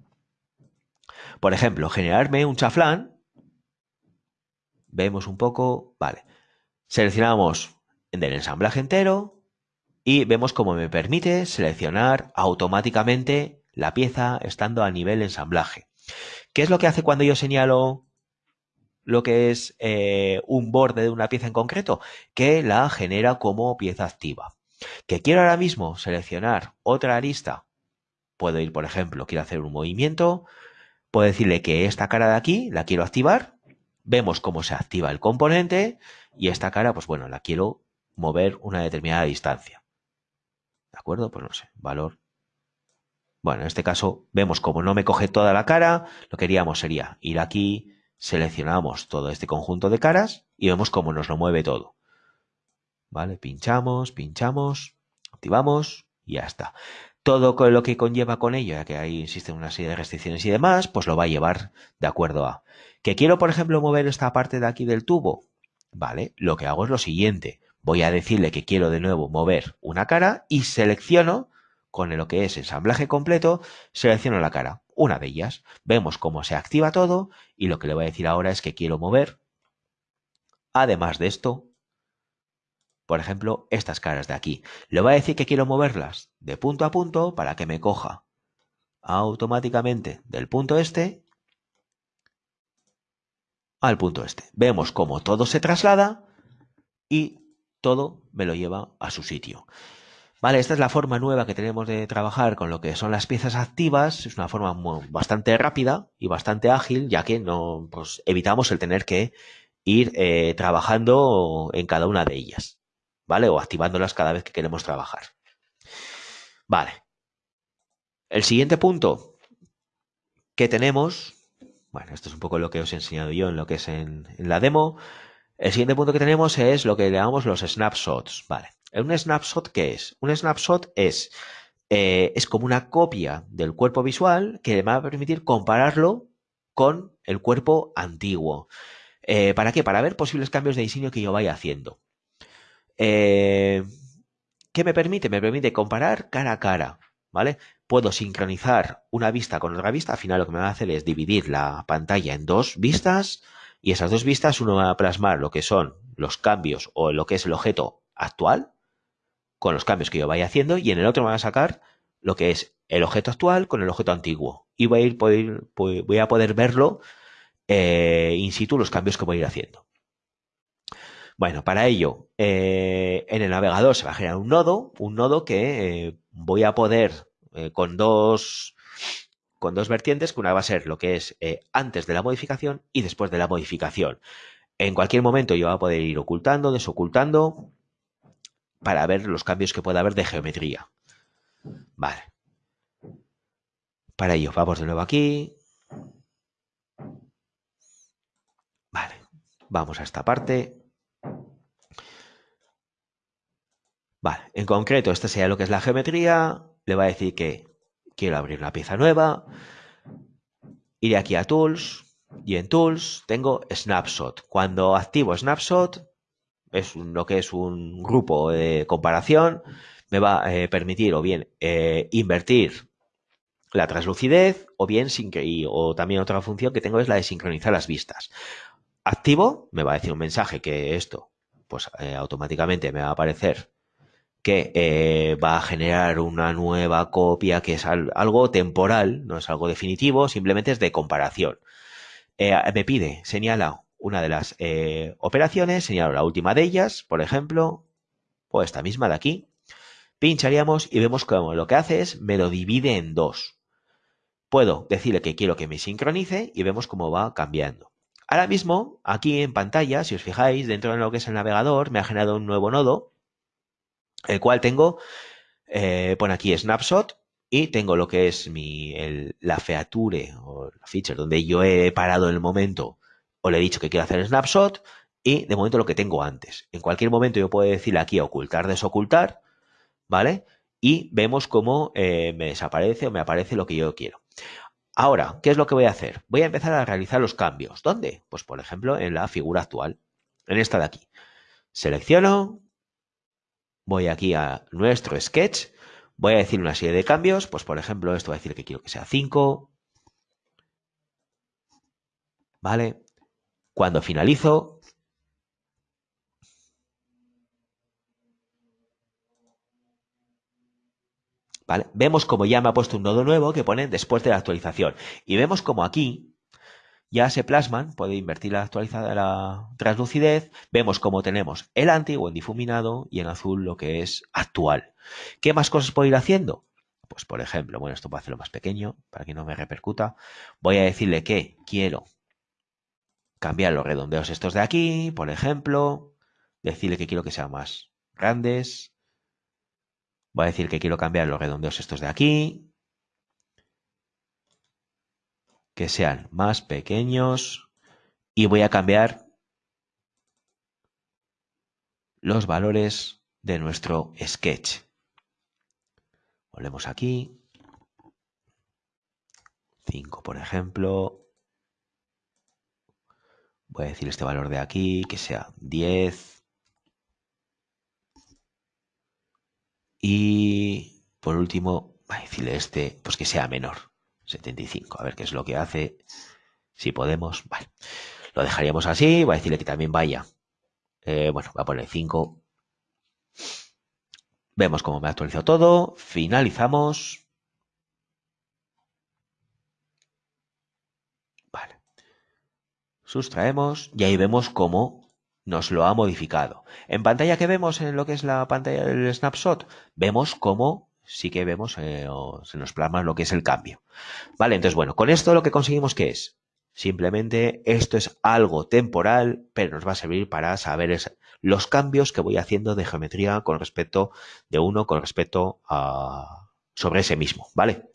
por ejemplo, generarme un chaflán vemos un poco, vale, seleccionamos en el ensamblaje entero y vemos cómo me permite seleccionar automáticamente la pieza estando a nivel ensamblaje. ¿Qué es lo que hace cuando yo señalo lo que es eh, un borde de una pieza en concreto? Que la genera como pieza activa. Que quiero ahora mismo seleccionar otra arista. Puedo ir, por ejemplo, quiero hacer un movimiento. Puedo decirle que esta cara de aquí la quiero activar vemos cómo se activa el componente y esta cara, pues bueno, la quiero mover una determinada distancia. ¿De acuerdo? Pues no sé, valor. Bueno, en este caso vemos como no me coge toda la cara, lo que haríamos sería ir aquí, seleccionamos todo este conjunto de caras y vemos cómo nos lo mueve todo. ¿Vale? Pinchamos, pinchamos, activamos y ya está todo lo que conlleva con ello, ya que ahí existen una serie de restricciones y demás, pues lo va a llevar de acuerdo a. ¿Que quiero, por ejemplo, mover esta parte de aquí del tubo? Vale, lo que hago es lo siguiente. Voy a decirle que quiero de nuevo mover una cara y selecciono, con lo que es ensamblaje completo, selecciono la cara, una de ellas. Vemos cómo se activa todo y lo que le voy a decir ahora es que quiero mover, además de esto, por ejemplo, estas caras de aquí. Le voy a decir que quiero moverlas de punto a punto para que me coja automáticamente del punto este al punto este. Vemos cómo todo se traslada y todo me lo lleva a su sitio. Vale, esta es la forma nueva que tenemos de trabajar con lo que son las piezas activas. Es una forma bastante rápida y bastante ágil, ya que no pues, evitamos el tener que ir eh, trabajando en cada una de ellas. ¿vale? O activándolas cada vez que queremos trabajar. Vale. El siguiente punto que tenemos, bueno, esto es un poco lo que os he enseñado yo en lo que es en, la demo. El siguiente punto que tenemos es lo que llamamos los snapshots, ¿vale? ¿Un snapshot qué es? Un snapshot es, eh, es como una copia del cuerpo visual que me va a permitir compararlo con el cuerpo antiguo. Eh, ¿Para qué? Para ver posibles cambios de diseño que yo vaya haciendo. Eh, ¿Qué me permite? Me permite comparar cara a cara, ¿vale? Puedo sincronizar una vista con otra vista. Al final lo que me va a hacer es dividir la pantalla en dos vistas y esas dos vistas uno va a plasmar lo que son los cambios o lo que es el objeto actual con los cambios que yo vaya haciendo y en el otro me va a sacar lo que es el objeto actual con el objeto antiguo y voy a, poder verlo eh, in situ los cambios que voy a ir haciendo. Bueno, para ello, eh, en el navegador se va a generar un nodo, un nodo que eh, voy a poder con dos con dos vertientes, que una va a ser lo que es antes de la modificación y después de la modificación. En cualquier momento yo voy a poder ir ocultando, desocultando, para ver los cambios que pueda haber de geometría. Vale. Para ello, vamos de nuevo aquí. Vale. Vamos a esta parte. Vale, en concreto, esta sería lo que es la geometría. Le va a decir que quiero abrir una pieza nueva. Iré aquí a Tools y en Tools tengo Snapshot. Cuando activo Snapshot, es lo que es un grupo de comparación, me va a eh, permitir o bien eh, invertir la translucidez o bien o también otra función que tengo es la de sincronizar las vistas. Activo, me va a decir un mensaje que esto pues eh, automáticamente me va a aparecer que va a generar una nueva copia que es algo temporal, no es algo definitivo, simplemente es de comparación. Me pide, señala una de las operaciones, señalo la última de ellas, por ejemplo, o esta misma de aquí, pincharíamos y vemos cómo lo que hace es me lo divide en dos. Puedo decirle que quiero que me sincronice y vemos cómo va cambiando. Ahora mismo, aquí en pantalla, si os fijáis, dentro de lo que es el navegador, me ha generado un nuevo nodo, el cual tengo, eh, pone aquí snapshot, y tengo lo que es mi, la feature o la feature donde yo he parado el momento o le he dicho que quiero hacer snapshot y de momento lo que tengo antes. En cualquier momento yo puedo decirle aquí ocultar, desocultar, ¿vale? Y vemos cómo eh, me desaparece o me aparece lo que yo quiero. Ahora, ¿qué es lo que voy a hacer? Voy a empezar a realizar los cambios. ¿Dónde? Pues por ejemplo en la figura actual, en esta de aquí. Selecciono, voy aquí a nuestro sketch, voy a decir una serie de cambios, pues por ejemplo esto voy a decir que quiero que sea 5, ¿vale? Cuando finalizo, Vemos como ya me ha puesto un nodo nuevo que pone después de la actualización. Y vemos como aquí ya se plasman, puede invertir la actualizada la translucidez, vemos como tenemos el antiguo en difuminado y en azul lo que es actual. ¿Qué más cosas puedo ir haciendo? Pues por ejemplo, bueno, esto puedo hacerlo más pequeño para que no me repercuta. Voy a decirle que quiero cambiar los redondeos estos de aquí, por ejemplo, decirle que quiero que sean más grandes, Voy a decir que quiero cambiar los redondeos estos de aquí. Que sean más pequeños. Y voy a cambiar los valores de nuestro sketch. Volvemos aquí. 5, por ejemplo. Voy a decir este valor de aquí, que sea 10. Y por último, voy a decirle este, pues que sea menor, 75, a ver qué es lo que hace. Si podemos, vale. Lo dejaríamos así, voy a decirle que también vaya. Eh, bueno, voy a poner 5. Vemos cómo me ha actualizado todo. Finalizamos. Sustraemos y ahí vemos cómo nos lo ha modificado. En pantalla que vemos en lo que es la pantalla del snapshot, vemos cómo sí que vemos, eh, se nos plasma lo que es el cambio. Vale, entonces bueno, con esto lo que conseguimos que es, simplemente esto es algo temporal, pero nos va a servir para saber los cambios que voy haciendo de geometría con respecto de uno con respecto a sobre ese mismo, ¿vale?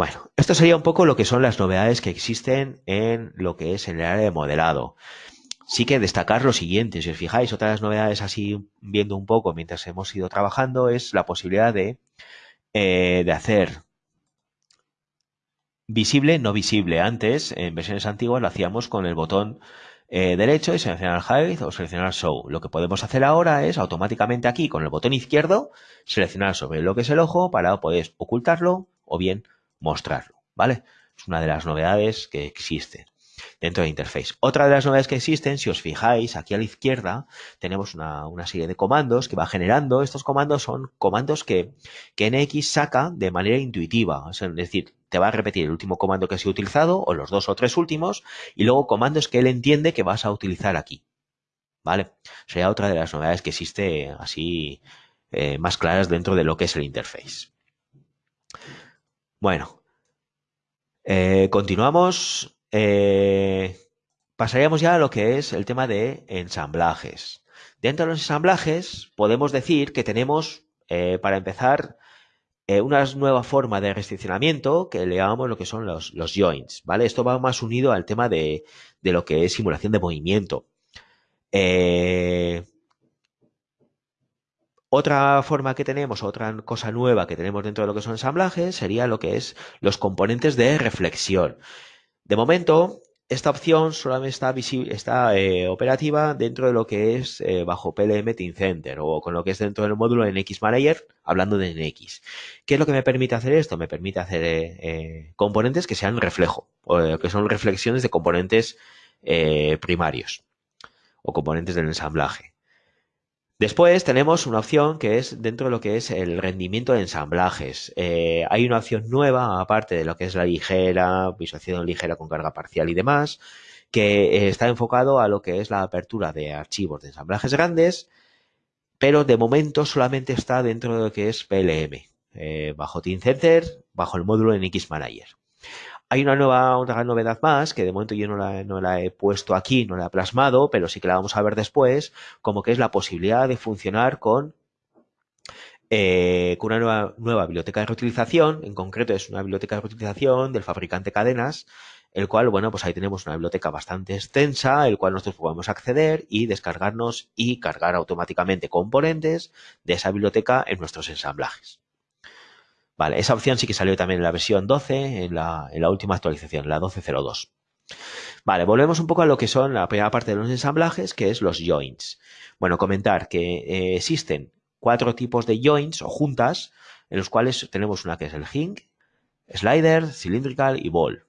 Bueno, esto sería un poco lo que son las novedades que existen en lo que es el área de modelado sí que destacar lo siguiente, si os fijáis, otra de las novedades así viendo un poco mientras hemos ido trabajando es la posibilidad de, eh, de hacer visible, no visible. Antes, en versiones antiguas, lo hacíamos con el botón eh, derecho y seleccionar Hide o seleccionar Show. Lo que podemos hacer ahora es automáticamente aquí con el botón izquierdo seleccionar sobre lo que es el ojo para poder ocultarlo o bien mostrarlo, ¿vale? Es una de las novedades que existen dentro de interface. Otra de las novedades que existen, si os fijáis, aquí a la izquierda tenemos una, serie de comandos que va generando. Estos comandos son comandos que, que NX saca de manera intuitiva. Es decir, te va a repetir el último comando que has utilizado o los dos o tres últimos y luego comandos que él entiende que vas a utilizar aquí. ¿Vale? Sería otra de las novedades que existe así eh, más claras dentro de lo que es el interface. Bueno, eh, continuamos. Eh, pasaríamos ya a lo que es el tema de ensamblajes. Dentro de los ensamblajes podemos decir que tenemos, eh, para empezar, una nueva forma de restriccionamiento que le llamamos lo que son los, los joints, ¿vale? Esto va más unido al tema de, de lo que es simulación de movimiento. Otra forma que tenemos, otra cosa nueva que tenemos dentro de lo que son ensamblajes, sería lo que es los componentes de reflexión. De momento, esta opción solamente está, está eh, operativa dentro de lo que es eh, bajo PLM Team Center o con lo que es dentro del módulo NX Manager, hablando de NX. ¿Qué es lo que me permite hacer esto? Me permite hacer eh, componentes que sean reflejo, o que son reflexiones de componentes primarios o componentes del ensamblaje. Después tenemos una opción que es dentro de lo que es el rendimiento de ensamblajes. Eh, hay una opción nueva, aparte de lo que es la ligera, visualización ligera con carga parcial y demás, que está enfocado a lo que es la apertura de archivos de ensamblajes grandes, pero de momento solamente está dentro de lo que es PLM, eh, bajo Team Center, bajo el módulo NX Manager. Hay una nueva otra novedad más, que de momento yo no la, he puesto aquí, no la he plasmado, pero sí que la vamos a ver después, como que es la posibilidad de funcionar con, eh, con una nueva, nueva biblioteca de reutilización, en concreto es una biblioteca de reutilización del fabricante Cadenas, el cual, bueno, pues ahí tenemos una biblioteca bastante extensa, el cual nosotros podemos acceder y descargarnos y cargar automáticamente componentes de esa biblioteca en nuestros ensamblajes. Vale, esa opción sí que salió también en la versión 12, en la, última actualización, la 12.02. Vale, volvemos un poco a lo que son la primera parte de los ensamblajes, que es los joints. Bueno, comentar que eh, existen cuatro tipos de joints o juntas, en los cuales tenemos una que es el hinge, slider, cylindrical y ball.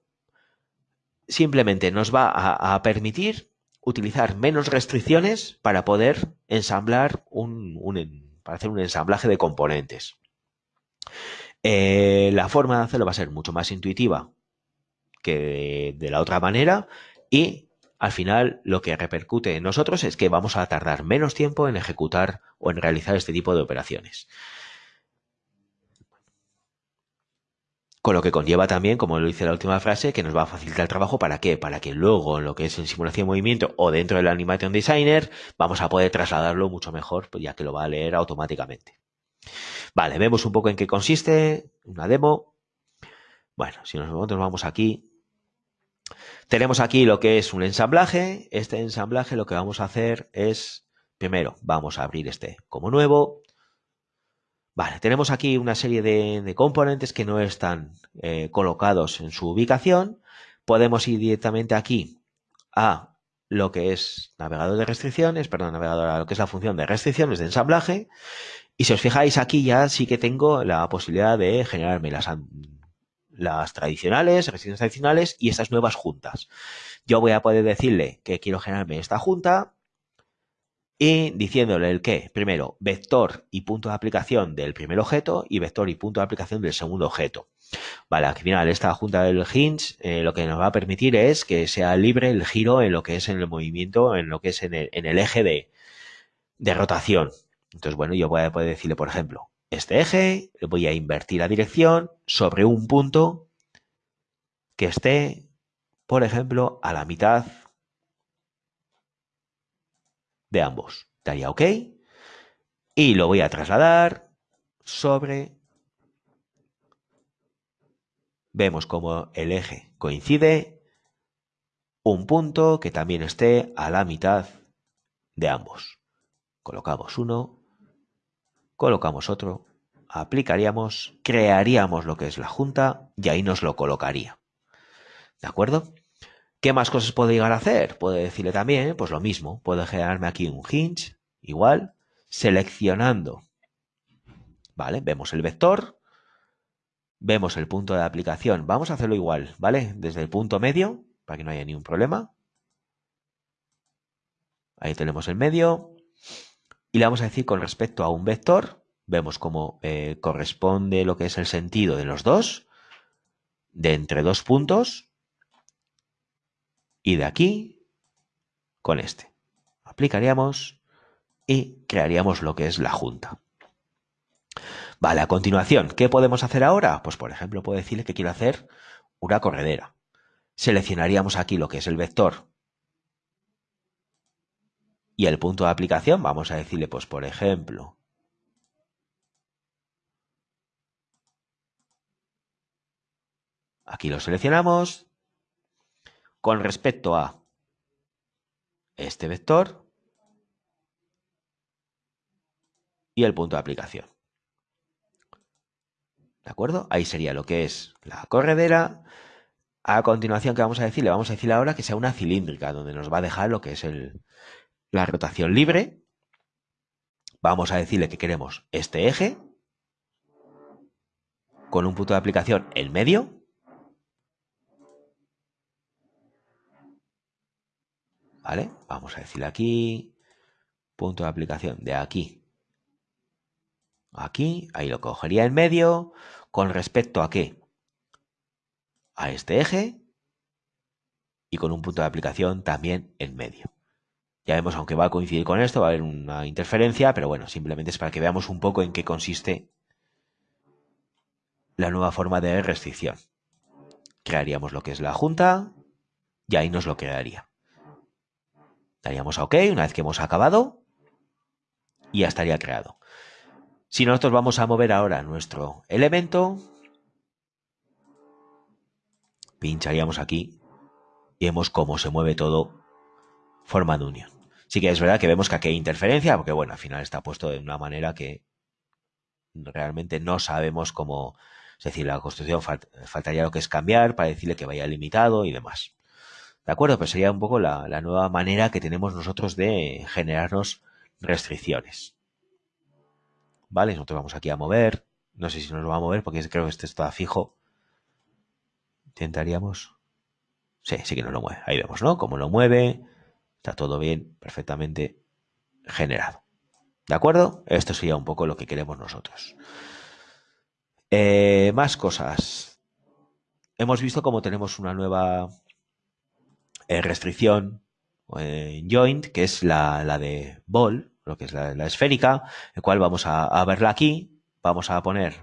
Simplemente nos va a, permitir utilizar menos restricciones para poder ensamblar un, para hacer un ensamblaje de componentes. Eh, la forma de hacerlo va a ser mucho más intuitiva que de, la otra manera y al final lo que repercute en nosotros es que vamos a tardar menos tiempo en ejecutar o en realizar este tipo de operaciones. Con lo que conlleva también, como lo dice la última frase, que nos va a facilitar el trabajo. ¿Para qué? Para que luego, en lo que es en simulación de movimiento o dentro del Animation Designer, vamos a poder trasladarlo mucho mejor, pues ya que lo va a leer automáticamente. Vale, vemos un poco en qué consiste, una demo. Bueno, si nosotros vamos aquí, tenemos aquí lo que es un ensamblaje. Este ensamblaje lo que vamos a hacer es, primero, vamos a abrir este como nuevo. Vale, tenemos aquí una serie de, componentes que no están eh, colocados en su ubicación. Podemos ir directamente aquí a lo que es navegador de restricciones, perdón, navegador a lo que es la función de restricciones de ensamblaje y si os fijáis aquí ya sí que tengo la posibilidad de generarme las, las tradicionales, restricciones tradicionales y estas nuevas juntas. Yo voy a poder decirle que quiero generarme esta junta y diciéndole el que, primero, vector y punto de aplicación del primer objeto y vector y punto de aplicación del segundo objeto. Vale, al final esta junta del hinge eh, lo que nos va a permitir es que sea libre el giro en lo que es en el movimiento, en lo que es en el, eje de, de rotación. Entonces, bueno, yo voy a poder decirle, por ejemplo, este eje, voy a invertir la dirección sobre un punto que esté, por ejemplo, a la mitad de ambos. Daría OK. Y lo voy a trasladar sobre... Vemos como el eje coincide un punto que también esté a la mitad de ambos. Colocamos uno colocamos otro, aplicaríamos, crearíamos lo que es la junta y ahí nos lo colocaría. ¿De acuerdo? ¿Qué más cosas puedo llegar a hacer? Puedo decirle también, pues lo mismo, puedo generarme aquí un hinge, igual, seleccionando, ¿vale? Vemos el vector, vemos el punto de aplicación, vamos a hacerlo igual, ¿vale? Desde el punto medio, para que no haya ningún problema. Ahí tenemos el medio, y le vamos a decir con respecto a un vector, vemos cómo eh, corresponde lo que es el sentido de los dos, de entre dos puntos, y de aquí con este. Aplicaríamos y crearíamos lo que es la junta. Vale, a continuación, ¿qué podemos hacer ahora? Pues por ejemplo, puedo decirle que quiero hacer una corredera. Seleccionaríamos aquí lo que es el vector y el punto de aplicación, vamos a decirle, pues por ejemplo, aquí lo seleccionamos. Con respecto a este vector, y el punto de aplicación. ¿De acuerdo? Ahí sería lo que es la corredera. A continuación, ¿qué vamos a decir? Le vamos a decir ahora que sea una cilíndrica, donde nos va a dejar lo que es el, la rotación libre. Vamos a decirle que queremos este eje con un punto de aplicación en medio. ¿Vale? Vamos a decirle aquí, punto de aplicación de aquí. Aquí, ahí lo cogería en medio. ¿Con respecto a qué? A este eje. Y con un punto de aplicación también en medio. Ya vemos, aunque va a coincidir con esto, va a haber una interferencia, pero bueno, simplemente es para que veamos un poco en qué consiste la nueva forma de restricción. Crearíamos lo que es la junta y ahí nos lo crearía. Daríamos a OK una vez que hemos acabado y ya estaría creado. Si nosotros vamos a mover ahora nuestro elemento, pincharíamos aquí y vemos cómo se mueve todo formando unión. Sí que es verdad que vemos que aquí hay interferencia, porque bueno, al final está puesto de una manera que realmente no sabemos cómo, es decir, la construcción faltaría lo que es cambiar para decirle que vaya limitado y demás. ¿De acuerdo? Pues sería un poco la, nueva manera que tenemos nosotros de generarnos restricciones. ¿Vale? Nosotros vamos aquí a mover. No sé si nos va a mover porque creo que este está fijo. Intentaríamos. Sí, sí que nos lo mueve. Ahí vemos, ¿no? Cómo lo mueve. Está todo bien, perfectamente generado. ¿De acuerdo? Esto sería un poco lo que queremos nosotros. Eh, más cosas. Hemos visto cómo tenemos una nueva eh, restricción en joint, que es la, de ball, lo que es la, esférica, el cual vamos a, verla aquí. Vamos a poner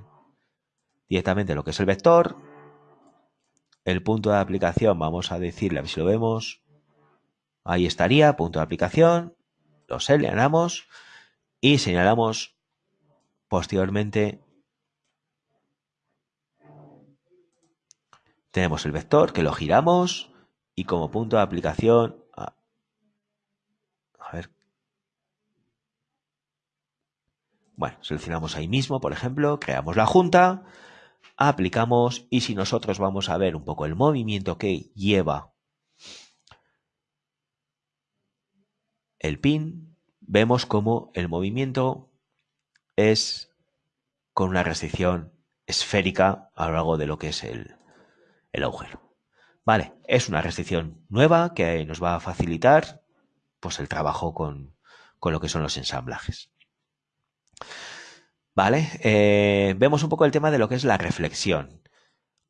directamente lo que es el vector. El punto de aplicación, vamos a decirle, a ver si lo vemos. Ahí estaría, punto de aplicación. Lo seleccionamos y señalamos posteriormente Tenemos el vector que lo giramos y como punto de aplicación... A. Bueno, seleccionamos ahí mismo, por ejemplo, creamos la junta, aplicamos y si nosotros vamos a ver un poco el movimiento que lleva el pin, vemos como el movimiento es con una restricción esférica a lo largo de lo que es el, el agujero. Vale, es una restricción nueva que nos va a facilitar pues, el trabajo con, lo que son los ensamblajes. Vale, eh, vemos un poco el tema de lo que es la reflexión.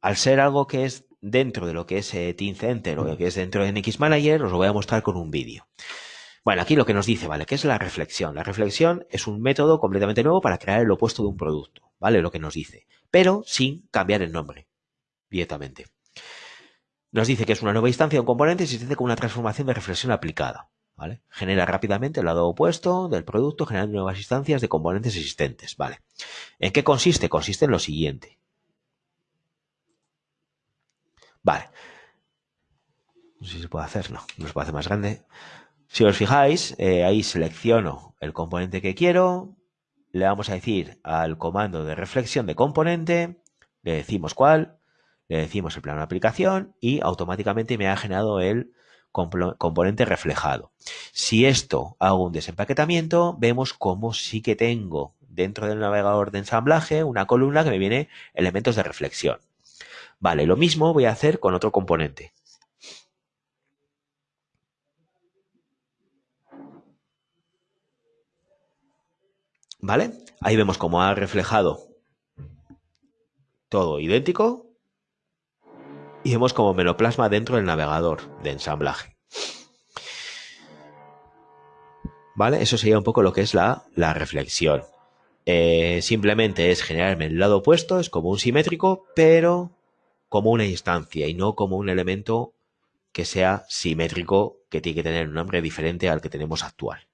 Al ser algo que es dentro de lo que es eh, Team Center o lo que es dentro de NX Manager, os lo voy a mostrar con un vídeo. Bueno, aquí lo que nos dice, ¿vale? ¿Qué es la reflexión? La reflexión es un método completamente nuevo para crear el opuesto de un producto, ¿vale? Lo que nos dice, pero sin cambiar el nombre directamente. Nos dice que es una nueva instancia de un componente existente con una transformación de reflexión aplicada. ¿vale? Genera rápidamente el lado opuesto del producto generando nuevas instancias de componentes existentes. ¿vale? ¿En qué consiste? Consiste en lo siguiente. Vale. No sé si se puede hacer, no, no se puede hacer más grande. Si os fijáis, eh, ahí selecciono el componente que quiero, le vamos a decir al comando de reflexión de componente, le decimos cuál, le decimos el plano de aplicación y automáticamente me ha generado el componente reflejado. Si esto hago un desempaquetamiento, vemos cómo sí que tengo dentro del navegador de ensamblaje una columna que me viene elementos de reflexión. Vale, lo mismo voy a hacer con otro componente. ¿Vale? Ahí vemos cómo ha reflejado todo idéntico, y vemos como me lo plasma dentro del navegador de ensamblaje. ¿Vale? Eso sería un poco lo que es la, reflexión. Eh, simplemente es generarme el lado opuesto, es como un simétrico, pero como una instancia y no como un elemento que sea simétrico, que tiene que tener un nombre diferente al que tenemos actual.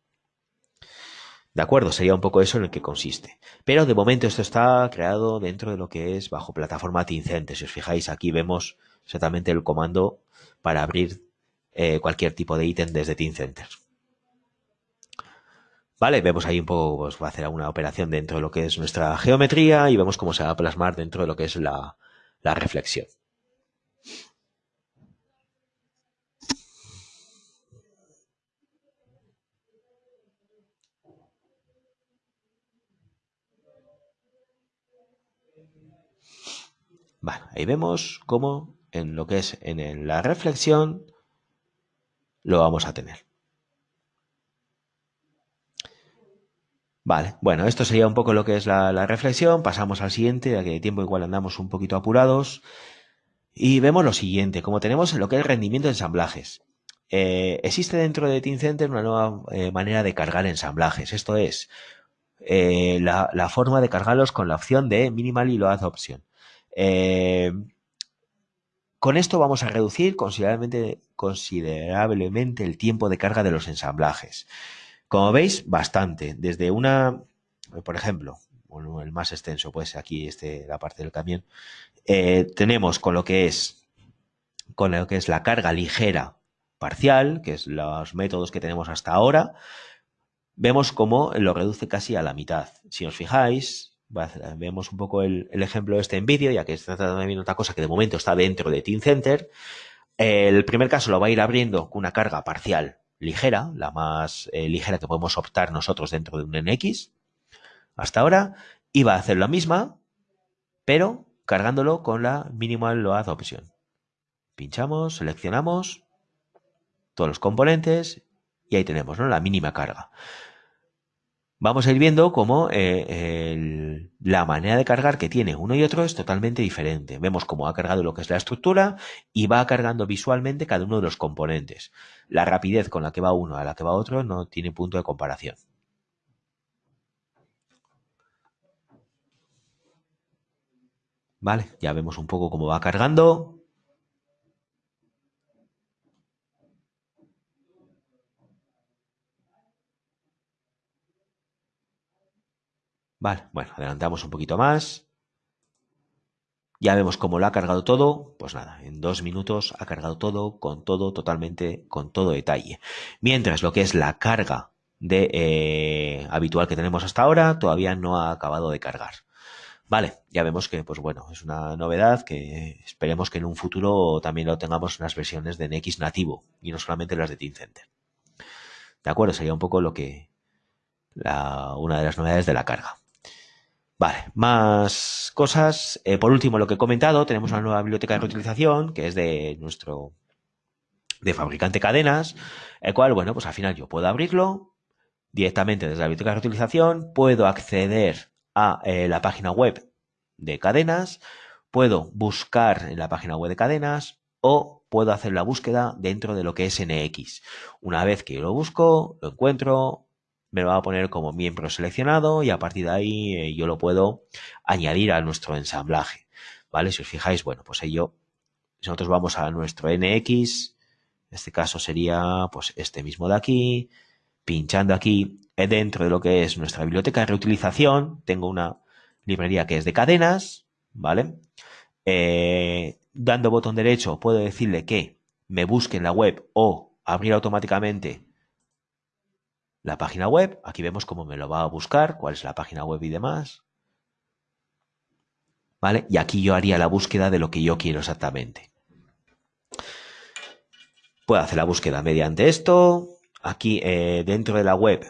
¿De acuerdo? Sería un poco eso en el que consiste. Pero de momento esto está creado dentro de lo que es bajo plataforma Tincente. Si os fijáis, aquí vemos exactamente el comando para abrir eh, cualquier tipo de ítem desde Team Center. ¿Vale? Vemos ahí un poco, pues va a hacer alguna operación dentro de lo que es nuestra geometría y vemos cómo se va a plasmar dentro de lo que es la, la reflexión. Ahí vemos cómo en lo que es en la reflexión lo vamos a tener. Vale, bueno, esto sería un poco lo que es la, reflexión. Pasamos al siguiente, ya que de tiempo igual andamos un poquito apurados. Y vemos lo siguiente, como tenemos lo que es rendimiento de ensamblajes. Eh, existe dentro de Center una nueva eh, manera de cargar ensamblajes. Esto es eh, la, la, forma de cargarlos con la opción de Minimal y Load Option. Con esto vamos a reducir considerablemente, considerablemente el tiempo de carga de los ensamblajes. Como veis, bastante. Desde una, por ejemplo, el más extenso, pues aquí este, la parte del camión, eh, tenemos con lo que es con lo que es la carga ligera parcial, que es los métodos que tenemos hasta ahora, vemos cómo lo reduce casi a la mitad. Si os fijáis, vemos un poco el, ejemplo este en vídeo, ya que está tratando de otra cosa que de momento está dentro de Team Center. El primer caso lo va a ir abriendo con una carga parcial ligera, la más eh, ligera que podemos optar nosotros dentro de un NX hasta ahora, va a hacer la misma, pero cargándolo con la Minimal Load Option. Pinchamos, seleccionamos todos los componentes y ahí tenemos ¿no? la mínima carga vamos a ir viendo cómo eh, la manera de cargar que tiene uno y otro es totalmente diferente. Vemos cómo ha cargado lo que es la estructura y va cargando visualmente cada uno de los componentes. La rapidez con la que va uno a la que va otro no tiene punto de comparación. Vale, ya vemos un poco cómo va cargando. Vale, bueno, adelantamos un poquito más. Ya vemos cómo lo ha cargado todo. Pues nada, en dos minutos ha cargado todo, con todo, totalmente, con todo detalle. Mientras lo que es la carga de, eh, habitual que tenemos hasta ahora todavía no ha acabado de cargar. Vale, ya vemos que, pues bueno, es una novedad que esperemos que en un futuro también lo tengamos en las versiones de NX nativo y no solamente las de Center. De acuerdo, sería un poco lo que, una de las novedades de la carga. Vale, más cosas. Eh, por último, lo que he comentado, tenemos una nueva biblioteca de reutilización que es de nuestro de fabricante cadenas, el cual, bueno, pues al final yo puedo abrirlo directamente desde la biblioteca de reutilización, puedo acceder a eh, la página web de cadenas, puedo buscar en la página web de cadenas o puedo hacer la búsqueda dentro de lo que es NX. Una vez que lo busco, lo encuentro, me lo va a poner como miembro seleccionado y a partir de ahí eh, yo lo puedo añadir a nuestro ensamblaje. ¿Vale? Si os fijáis, bueno, pues ello, nosotros vamos a nuestro NX, en este caso sería pues este mismo de aquí, pinchando aquí eh, dentro de lo que es nuestra biblioteca de reutilización, tengo una librería que es de cadenas, ¿vale? Eh, dando botón derecho puedo decirle que me busque en la web o abrir automáticamente la página web. Aquí vemos cómo me lo va a buscar, cuál es la página web y demás. ¿Vale? Y aquí yo haría la búsqueda de lo que yo quiero exactamente. Puedo hacer la búsqueda mediante esto. Aquí eh, dentro de la web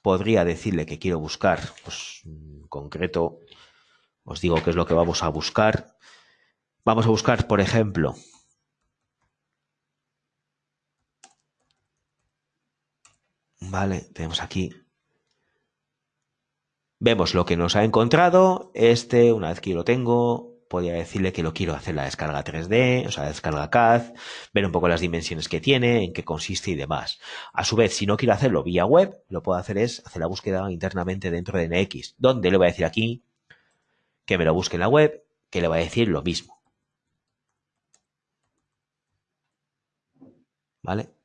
podría decirle que quiero buscar, pues en concreto, os digo qué es lo que vamos a buscar. Vamos a buscar, por ejemplo, Vale, tenemos aquí. Vemos lo que nos ha encontrado. Este, una vez que lo tengo, podría decirle que lo quiero hacer la descarga 3D, o sea, la descarga CAD, ver un poco las dimensiones que tiene, en qué consiste y demás. A su vez, si no quiero hacerlo vía web, lo puedo hacer es hacer la búsqueda internamente dentro de NX, donde le voy a decir aquí que me lo busque en la web, que le voy a decir lo mismo. ¿Vale?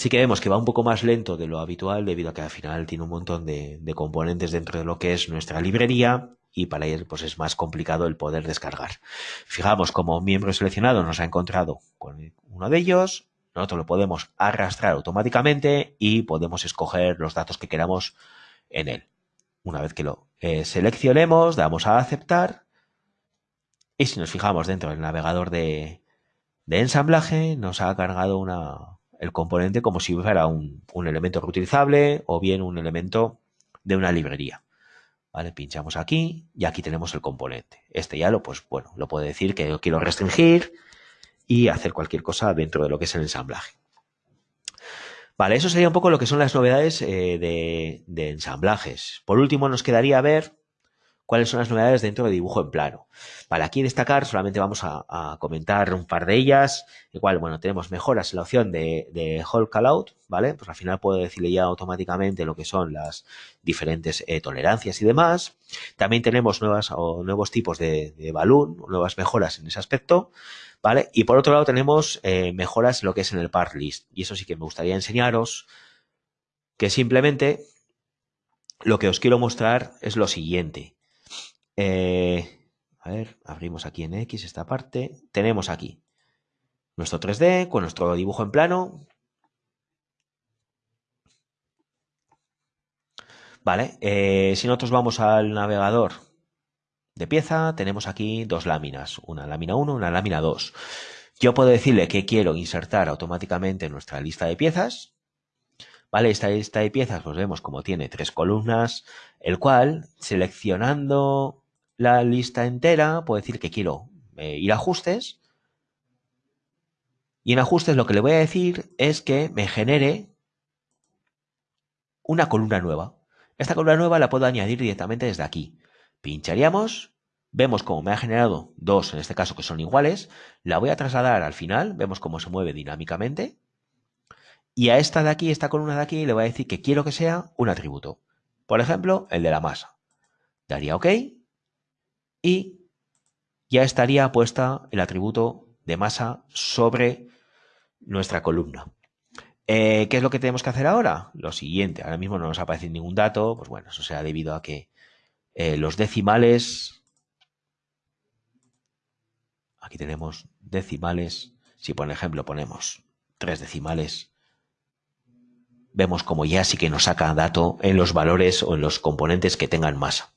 Sí que vemos que va un poco más lento de lo habitual debido a que al final tiene un montón de, componentes dentro de lo que es nuestra librería y para él pues es más complicado el poder descargar. Fijamos como miembro seleccionado nos ha encontrado con uno de ellos, nosotros lo podemos arrastrar automáticamente y podemos escoger los datos que queramos en él. Una vez que lo eh, seleccionemos, damos a aceptar y si nos fijamos dentro del navegador de, ensamblaje, nos ha cargado el componente como si fuera un, elemento reutilizable o bien un elemento de una librería. ¿Vale? Pinchamos aquí y aquí tenemos el componente. Este ya lo, pues bueno, lo puedo decir que yo quiero restringir y hacer cualquier cosa dentro de lo que es el ensamblaje. Vale, eso sería un poco lo que son las novedades eh, de, de, ensamblajes. Por último, nos quedaría ver cuáles son las novedades dentro de dibujo en plano. Para aquí destacar, solamente vamos a, comentar un par de ellas. Igual, bueno, tenemos mejoras en la opción de, de Hold Callout, ¿vale? Pues al final puedo decirle ya automáticamente lo que son las diferentes eh, tolerancias y demás. También tenemos nuevas o nuevos tipos de, de balloon, nuevas mejoras en ese aspecto. ¿Vale? Y por otro lado tenemos eh, mejoras en lo que es en el part list. Y eso sí que me gustaría enseñaros que simplemente lo que os quiero mostrar es lo siguiente. Eh, a ver, abrimos aquí en X esta parte. Tenemos aquí nuestro 3D con nuestro dibujo en plano. Vale, eh, si nosotros vamos al navegador de pieza, tenemos aquí dos láminas, una lámina 1, una lámina 2. Yo puedo decirle que quiero insertar automáticamente en nuestra lista de piezas. Vale, esta lista de piezas, pues vemos como tiene tres columnas, el cual, seleccionando la lista entera, puedo decir que quiero eh, ir a ajustes. Y en ajustes lo que le voy a decir es que me genere una columna nueva. Esta columna nueva la puedo añadir directamente desde aquí. Pincharíamos, vemos cómo me ha generado dos, en este caso que son iguales. La voy a trasladar al final, vemos cómo se mueve dinámicamente. Y a esta de aquí, esta columna de aquí, le voy a decir que quiero que sea un atributo. Por ejemplo, el de la masa. Daría OK y ya estaría puesta el atributo de masa sobre nuestra columna. Eh, ¿Qué es lo que tenemos que hacer ahora? Lo siguiente, ahora mismo no nos aparece ningún dato, pues bueno, eso será debido a que eh, los decimales, aquí tenemos decimales, si por ejemplo ponemos tres decimales, vemos como ya sí que nos saca dato en los valores o en los componentes que tengan masa.